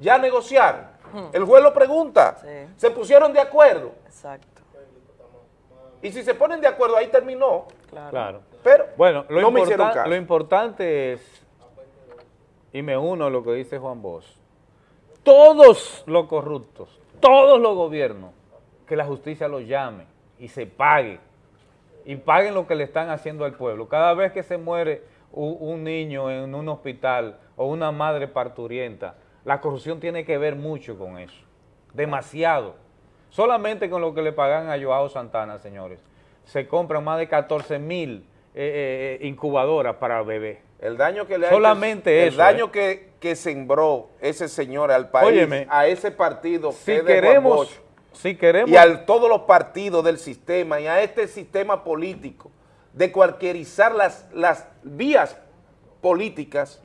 ya negociar, el juez lo pregunta, Sí. se pusieron de acuerdo Exacto. y si se ponen de acuerdo ahí terminó, Claro. pero Bueno, lo, no me hicieron caso. lo importante es, y me uno a lo que dice Juan Bosch, todos los corruptos, todos los gobiernos, que la justicia los llame y se pague, y paguen lo que le están haciendo al pueblo. Cada vez que se muere u- un niño en un hospital o una madre parturienta, la corrupción tiene que ver mucho con eso, demasiado. Solamente con lo que le pagan a Joao Santana, señores, se compran más de 14 mil eh, eh, incubadoras para bebés. El daño que le ha Solamente hecho, eso, El daño ¿eh? que, que sembró ese señor al país, Óyeme, a ese partido Si que queremos, Bosch, si queremos, y a todos los partidos del sistema y a este sistema político de cualquierizar las, las vías políticas,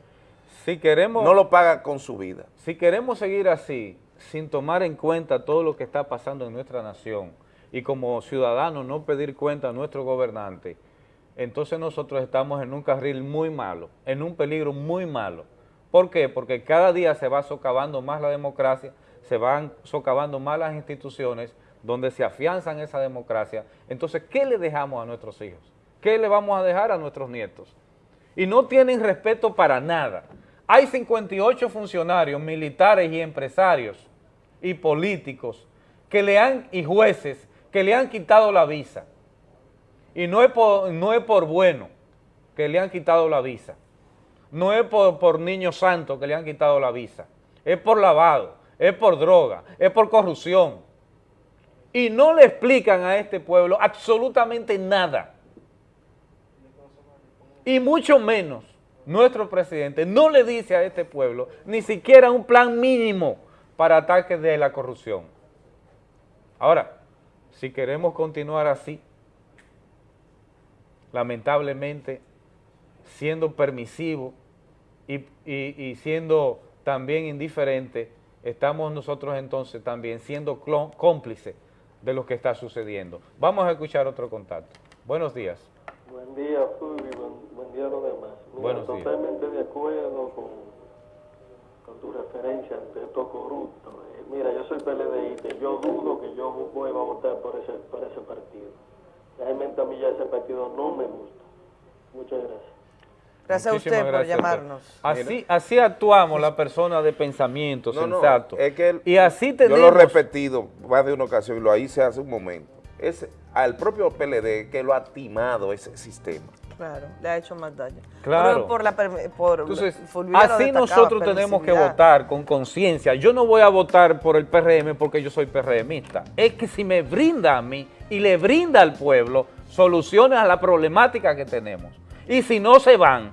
si queremos, no lo paga con su vida. si queremos seguir así, sin tomar en cuenta todo lo que está pasando en nuestra nación y como ciudadanos no pedir cuenta a nuestro gobernante, entonces nosotros estamos en un carril muy malo, en un peligro muy malo. ¿Por qué? Porque cada día se va socavando más la democracia, se van socavando más las instituciones donde se afianzan esa democracia. Entonces, ¿qué le dejamos a nuestros hijos? ¿Qué le vamos a dejar a nuestros nietos? y no tienen respeto para nada. Hay 58 funcionarios militares y empresarios y políticos que le han, y jueces que le han quitado la visa. Y no es por, bueno que le han quitado la visa. No es por, por niños santos que le han quitado la visa. Es por lavado, es por droga, es por corrupción. Y no le explican a este pueblo absolutamente nada. Y mucho menos nuestro presidente no le dice a este pueblo ni siquiera un plan mínimo para ataques de la corrupción. Ahora, si queremos continuar así, lamentablemente, siendo permisivo y, y- y siendo también indiferente, estamos nosotros entonces también siendo cómplices de lo que está sucediendo. Vamos a escuchar otro contacto. Buenos días. Buen día, Fulvio, buen, buen día a los demás. Mira, Buenos días. totalmente de acuerdo con, con tu referencia ante estos corruptos. Mira, yo soy PLDista, y yo dudo que yo voy a votar por ese, por ese partido. Realmente a mí ya ese partido no me gusta. Muchas gracias. Gracias a Muchísimas usted por gracias, llamarnos. Así, así actuamos la persona de pensamiento No, no, sensato. es que él- y así Yo tenemos... lo he repetido más de una ocasión y lo hice hace un momento. Es al propio PLD que lo ha timado ese sistema. Claro, le ha hecho más daño. Claro. Pero por la por Entonces, así nosotros tenemos que votar con conciencia. Yo no voy a votar por el PRM porque yo soy PRMista. Es que si me brinda a mí y le brinda al pueblo soluciones a la problemática que tenemos. Y si no se van,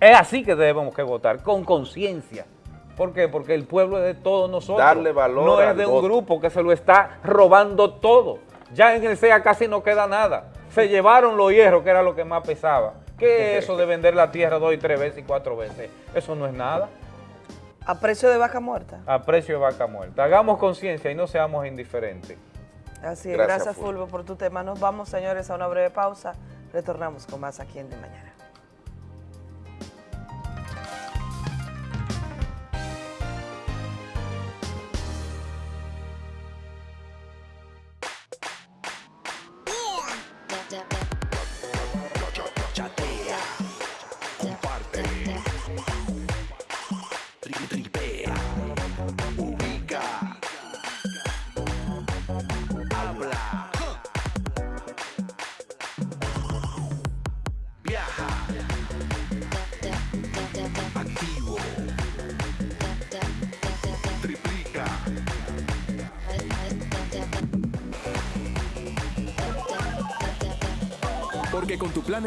es así que debemos que votar, con conciencia. ¿Por qué? Porque el pueblo es de todos nosotros. Darle valor No es de un voto. grupo que se lo está robando todo. Ya en el SEA casi no queda nada. Se llevaron los hierros, que era lo que más pesaba. ¿Qué es eso de vender la tierra dos y tres veces y cuatro veces? Eso no es nada. A precio de vaca muerta. A precio de vaca muerta. Hagamos conciencia y no seamos indiferentes. Así es, Gracias, gracias, Fulvio. Fulvio, por tu tema. Nos vamos, señores, a una breve pausa. Retornamos con más aquí en De Mañana.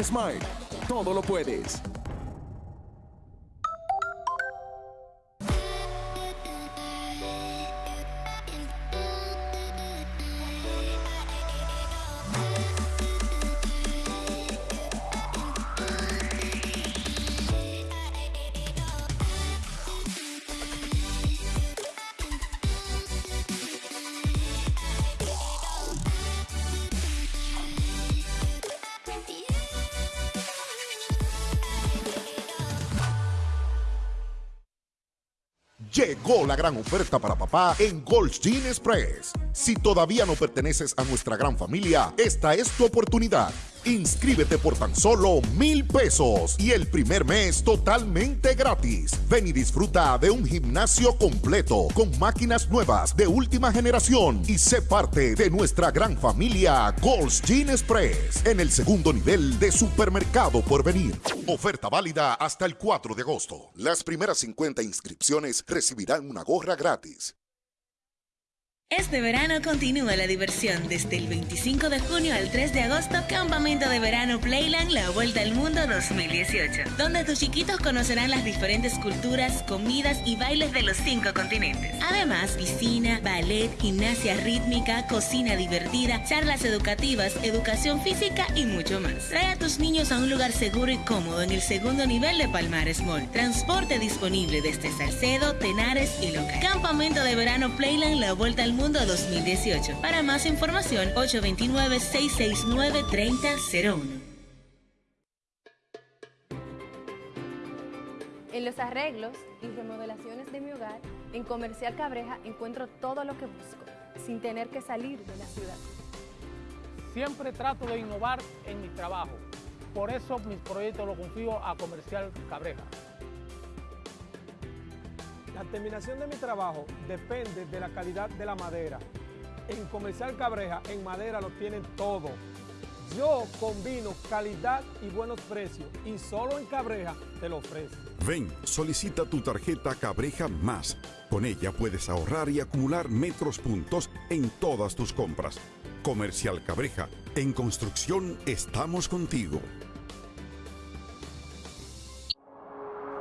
Smart, todo lo puedes. Llegó la gran oferta para papá en Gold Gin Express. Si todavía no perteneces a nuestra gran familia, esta es tu oportunidad. Inscríbete por tan solo mil pesos y el primer mes totalmente gratis. Ven y disfruta de un gimnasio completo con máquinas nuevas de última generación y sé parte de nuestra gran familia Gold's Gin Express en el segundo nivel de supermercado por venir. Oferta válida hasta el 4 de agosto. Las primeras 50 inscripciones recibirán una gorra gratis. Este verano continúa la diversión desde el 25 de junio al 3 de agosto, Campamento de Verano Playland La Vuelta al Mundo 2018, donde tus chiquitos conocerán las diferentes culturas, comidas y bailes de los cinco continentes. Además, piscina, ballet, gimnasia rítmica, cocina divertida, charlas educativas, educación física y mucho más. Trae a tus niños a un lugar seguro y cómodo en el segundo nivel de Palmares Mall. Transporte disponible desde Salcedo, Tenares y Loca. Campamento de Verano Playland La Vuelta al Mundo 2018. Para más información, 829-669-3001. En los arreglos y remodelaciones de mi hogar, en Comercial Cabreja encuentro todo lo que busco, sin tener que salir de la ciudad. Siempre trato de innovar en mi trabajo. por eso mis proyectos los confío a Comercial Cabreja. La terminación de mi trabajo depende de la calidad de la madera. En Comercial Cabreja, en madera lo tienen todo. Yo combino calidad y buenos precios y solo en Cabreja te lo ofrezco. Ven, solicita tu tarjeta Cabreja Más. Con ella puedes ahorrar y acumular metros puntos en todas tus compras. Comercial Cabreja, en construcción estamos contigo.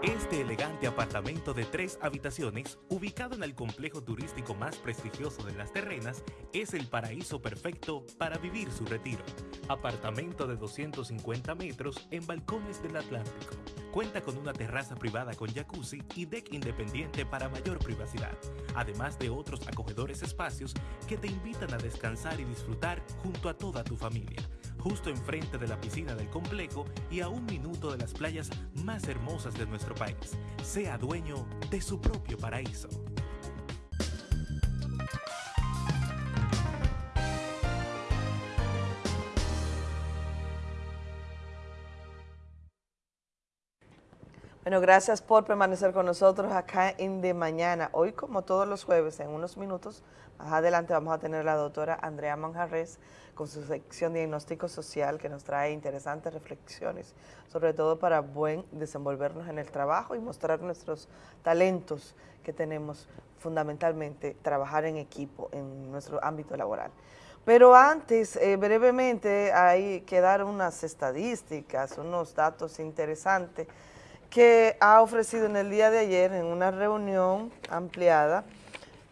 Este elegante apartamento de tres habitaciones, ubicado en el complejo turístico más prestigioso de las terrenas, es el paraíso perfecto para vivir su retiro. Apartamento de 250 metros en balcones del Atlántico. Cuenta con una terraza privada con jacuzzi y deck independiente para mayor privacidad, además de otros acogedores espacios que te invitan a descansar y disfrutar junto a toda tu familia justo enfrente de la piscina del complejo y a un minuto de las playas más hermosas de nuestro país. Sea dueño de su propio paraíso. Bueno, gracias por permanecer con nosotros acá en De Mañana. Hoy, como todos los jueves, en unos minutos, más adelante vamos a tener a la doctora Andrea Manjarres con su sección Diagnóstico Social que nos trae interesantes reflexiones, sobre todo para buen desenvolvernos en el trabajo y mostrar nuestros talentos que tenemos fundamentalmente, trabajar en equipo en nuestro ámbito laboral. Pero antes, eh, brevemente, hay que dar unas estadísticas, unos datos interesantes que ha ofrecido en el día de ayer en una reunión ampliada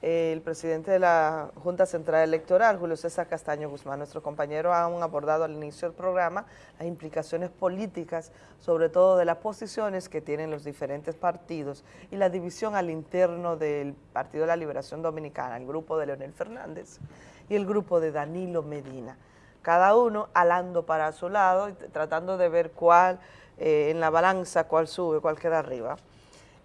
el presidente de la Junta Central Electoral, Julio César Castaño Guzmán. Nuestros compañeros han abordado al inicio del programa las implicaciones políticas, sobre todo de las posiciones que tienen los diferentes partidos y la división al interno del Partido de la Liberación Dominicana, el grupo de Leonel Fernández y el grupo de Danilo Medina. Cada uno alando para su lado y tratando de ver cuál eh, en la balanza cuál sube, cuál queda arriba.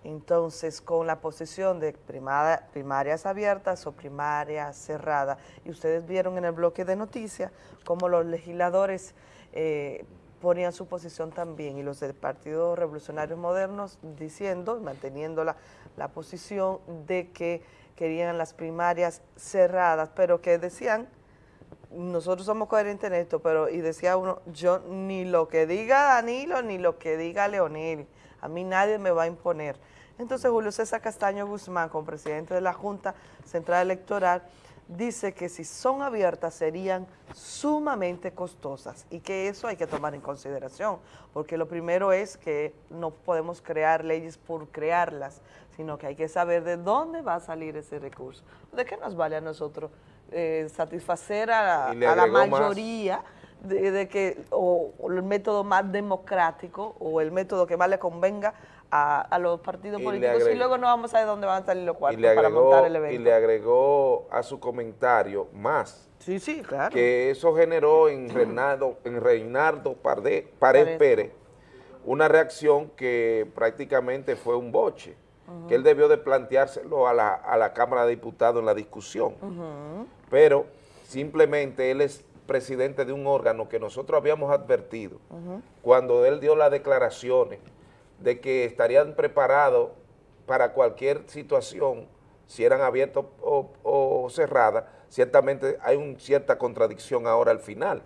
Entonces, con la posición de primarias abiertas o primarias cerradas, y ustedes vieron en el bloque de noticias cómo los legisladores eh, ponían su posición también, y los del Partido Revolucionario Modernos diciendo, manteniendo la, la posición de que querían las primarias cerradas, pero que decían nosotros somos coherentes en esto, pero y decía uno, yo ni lo que diga Danilo, ni lo que diga Leonel, a mí nadie me va a imponer. Entonces Julio César Castaño Guzmán, como presidente de la Junta Central Electoral, dice que si son abiertas serían sumamente costosas y que eso hay que tomar en consideración, porque lo primero es que no podemos crear leyes por crearlas, sino que hay que saber de dónde va a salir ese recurso. ¿De qué nos vale a nosotros eh, satisfacer a, la más. mayoría de, de que o, o el método más democrático o el método que más le convenga a, a los partidos Y políticos y luego no vamos a ver dónde van a salir los Y cuartos para montar el y evento. le agregó a su comentario más. Sí, sí, claro. Que eso generó en Reinaldo, en Reinaldo Pared. Pérez una reacción que prácticamente fue un boche, que él debió de planteárselo a la, a la Cámara de Diputados en la discusión. Pero simplemente él es presidente de un órgano que nosotros habíamos advertido cuando él dio las declaraciones de que estarían preparados para cualquier situación, si eran abiertas o, o cerradas, ciertamente hay una cierta contradicción ahora al final.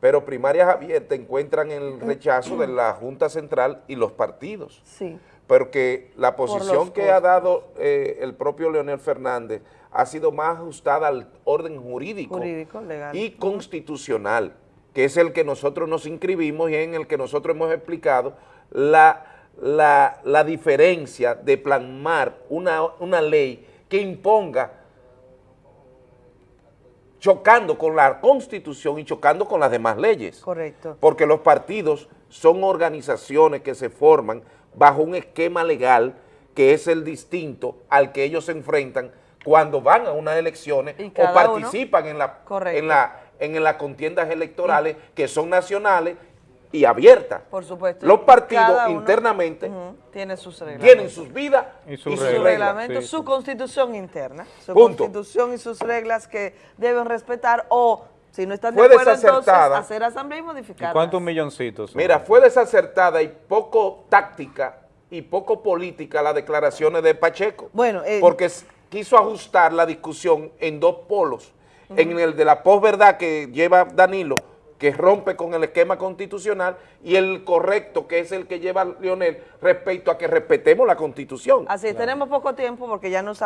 Pero primarias abiertas encuentran el rechazo de la Junta Central y los partidos. Sí. Porque la posición que ha dado eh, el propio Leonel Fernández ha sido más ajustada al orden jurídico, Jurídico, legal. y constitucional, que es el que nosotros nos inscribimos y en el que nosotros hemos explicado la, la, la diferencia de plasmar una, una ley que imponga chocando con la Constitución y chocando con las demás leyes. Correcto. Porque los partidos son organizaciones que se forman bajo un esquema legal que es el distinto al que ellos se enfrentan cuando van a unas elecciones o participan en, la, en, la, en las contiendas electorales que son nacionales y abiertas. Por supuesto. Los partidos internamente ujú, tiene sus reglas. tienen sus vidas Y y sus sus, su reglas, reglas. reglamento, sí, su constitución interna, su Punto. constitución y sus reglas que deben respetar o Si no están de fue acuerdo, entonces, hacer asamblea y modificar. ¿Cuántos milloncitos? son? Mira, fue desacertada y poco táctica y poco política las declaraciones de Pacheco. Bueno, eh, porque quiso ajustar la discusión en dos polos. En el de la posverdad que lleva Danilo, que rompe con el esquema constitucional, y el correcto, que es el que lleva Leonel, respecto a que respetemos la constitución. Así, tenemos poco tiempo porque ya nos,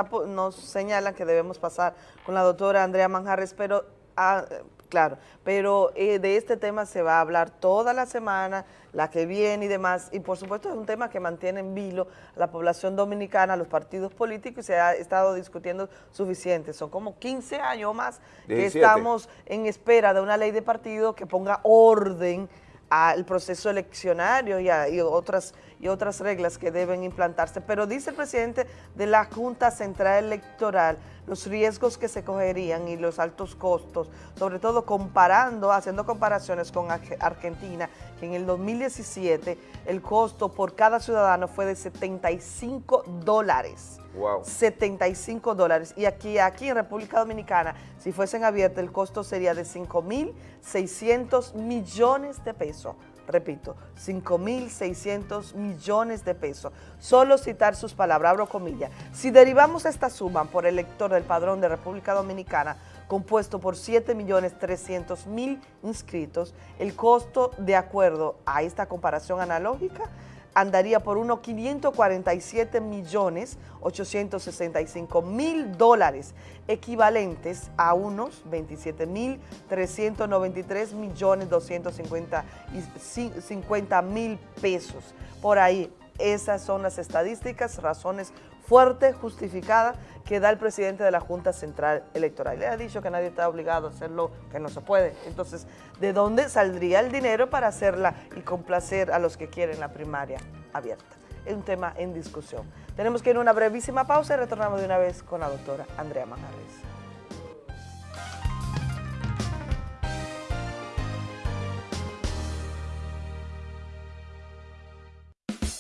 señalan que debemos pasar con la doctora Andrea Manjarres, pero, ah, eh, claro, pero eh, de este tema se va a hablar toda la semana, la que viene y demás, y por supuesto es un tema que mantiene en vilo a la población dominicana, a los partidos políticos, y se ha estado discutiendo suficiente. Son como 15 años más que 17. estamos en espera de una ley de partido que ponga orden al proceso eleccionario y, a- y otras, y otras reglas que deben implantarse. Pero dice el presidente de la Junta Central Electoral los riesgos que se cogerían y los altos costos, sobre todo comparando, haciendo comparaciones con Arge- Argentina, que en el 2017 el costo por cada ciudadano fue de 75 dólares. Wow. 75 dólares. Y aquí, aquí en República Dominicana, si fuesen abiertas, el costo sería de 5.600 millones de pesos. Repito, 5.600 millones de pesos. Solo citar sus palabras, abro comillas. Si derivamos esta suma por el lector del padrón de República Dominicana, compuesto por 7.300.000 inscritos, el costo, de acuerdo a esta comparación analógica, andaría por unos 547 millones 865 mil dólares, equivalentes a unos 27 mil 393 millones 250 mil pesos. Por ahí, esas son las estadísticas, razones fuertes, justificadas, que da el presidente de la Junta Central Electoral. Le ha dicho que nadie está obligado a hacerlo, que no se puede. Entonces, ¿de dónde saldría el dinero para hacerla y complacer a los que quieren la primaria abierta? Es un tema en discusión. Tenemos que ir a una brevísima pausa y retornamos de una vez con la doctora Andrea Manjarres.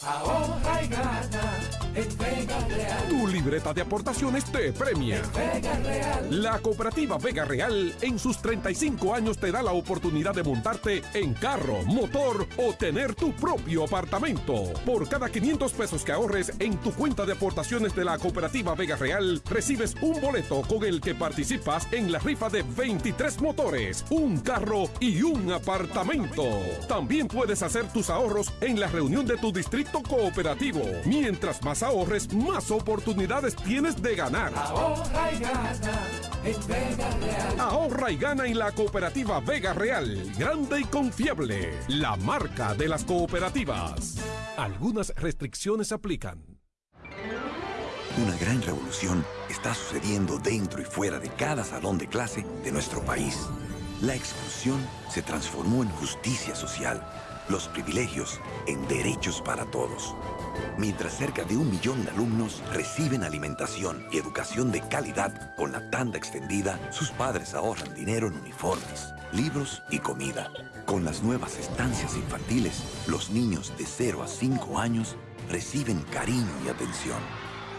Ahorra y gana en Vega Real. Tu libreta de aportaciones te premia. Vega Real. La cooperativa Vega Real en sus 35 años te da la oportunidad de montarte en carro, motor o tener tu propio apartamento. Por cada 500 pesos que ahorres en tu cuenta de aportaciones de la cooperativa Vega Real, recibes un boleto con el que participas en la rifa de 23 motores, un carro y un apartamento. También puedes hacer tus ahorros en la reunión de tu distrito cooperativo. Mientras más ahorres, más oportunidades tienes de ganar. Ahorra y gana en Vega Real. Ahorra y gana en la cooperativa Vega Real, grande y confiable, la marca de las cooperativas. Algunas restricciones aplican. Una gran revolución está sucediendo dentro y fuera de cada salón de clase de nuestro país. La exclusión se transformó en justicia social, los privilegios en derechos para todos. Mientras cerca de un millón de alumnos reciben alimentación y educación de calidad con la tanda extendida, sus padres ahorran dinero en uniformes, libros y comida. Con las nuevas estancias infantiles, los niños de 0 a 5 años reciben cariño y atención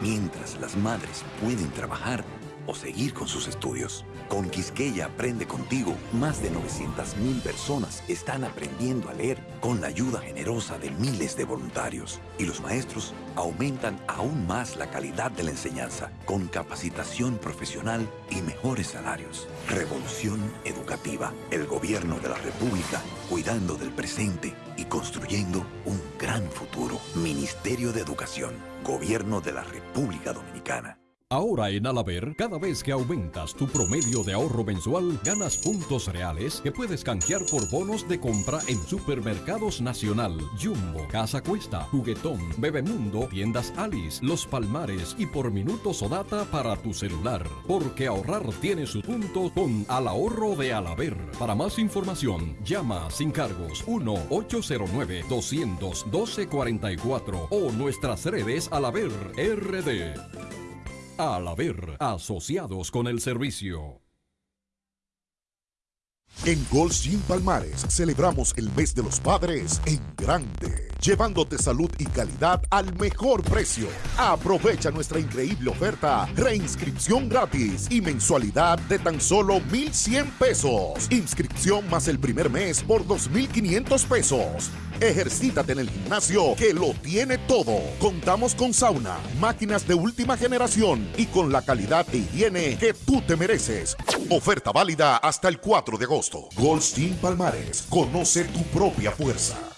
mientras las madres pueden trabajar o seguir con sus estudios. Con Quisqueya Aprende Contigo, más de 900.000 personas están aprendiendo a leer con la ayuda generosa de miles de voluntarios. Y los maestros aumentan aún más la calidad de la enseñanza con capacitación profesional y mejores salarios. Revolución Educativa, el gobierno de la República cuidando del presente y construyendo un gran futuro. Ministerio de Educación, Gobierno de la República Dominicana. Ahora en Alaber, cada vez que aumentas tu promedio de ahorro mensual, ganas puntos reales que puedes canjear por bonos de compra en Supermercados Nacional, Jumbo, Casa Cuesta, Juguetón, Bebemundo, Tiendas Alice, Los Palmares y por minutos o data para tu celular. Porque ahorrar tiene su punto con Al Ahorro de Alaber. Para más información, llama sin cargos 1-809-212-44 o nuestras redes Alaber RD. Al haber asociados con el servicio. En Gold Gym Palmares celebramos el mes de los padres en grande, llevándote salud y calidad al mejor precio. Aprovecha nuestra increíble oferta, reinscripción gratis y mensualidad de tan solo 1,100 pesos. Inscripción más el primer mes por 2,500 pesos. Ejercítate en el gimnasio que lo tiene todo. Contamos con sauna, máquinas de última generación y con la calidad e higiene que tú te mereces. Oferta válida hasta el 4 de agosto. Goldstein Palmares. Conoce tu propia fuerza.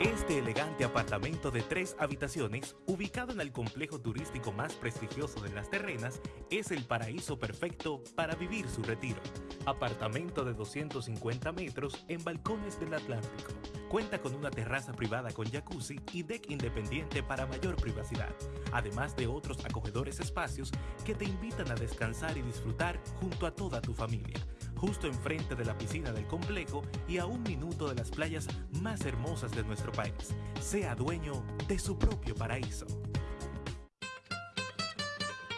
Este elegante apartamento de tres habitaciones, ubicado en el complejo turístico más prestigioso de Las Terrenas, es el paraíso perfecto para vivir su retiro. Apartamento de 250 metros en balcones del Atlántico. Cuenta con una terraza privada con jacuzzi y deck independiente para mayor privacidad, además de otros acogedores espacios que te invitan a descansar y disfrutar junto a toda tu familia justo enfrente de la piscina del complejo y a un minuto de las playas más hermosas de nuestro país. Sea dueño de su propio paraíso.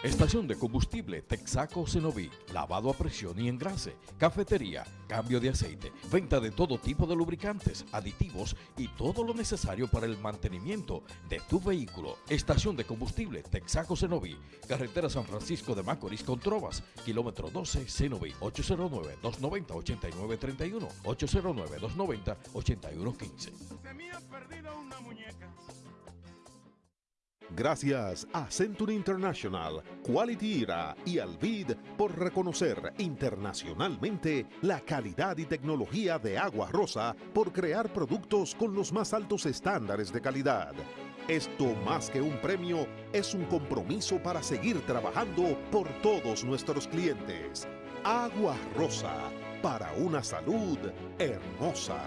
Estación de combustible Texaco Cenoví, lavado a presión y engrase, cafetería, cambio de aceite, venta de todo tipo de lubricantes, aditivos y todo lo necesario para el mantenimiento de tu vehículo. Estación de combustible Texaco Cenoví, carretera San Francisco de Macorís con Trovas, kilómetro 12 Cenoví, 809-290-8931, 809-290-8115. Gracias a Century International, Quality Era y Alvid por reconocer internacionalmente la calidad y tecnología de Agua Rosa por crear productos con los más altos estándares de calidad. Esto más que un premio es un compromiso para seguir trabajando por todos nuestros clientes. Agua Rosa, para una salud hermosa.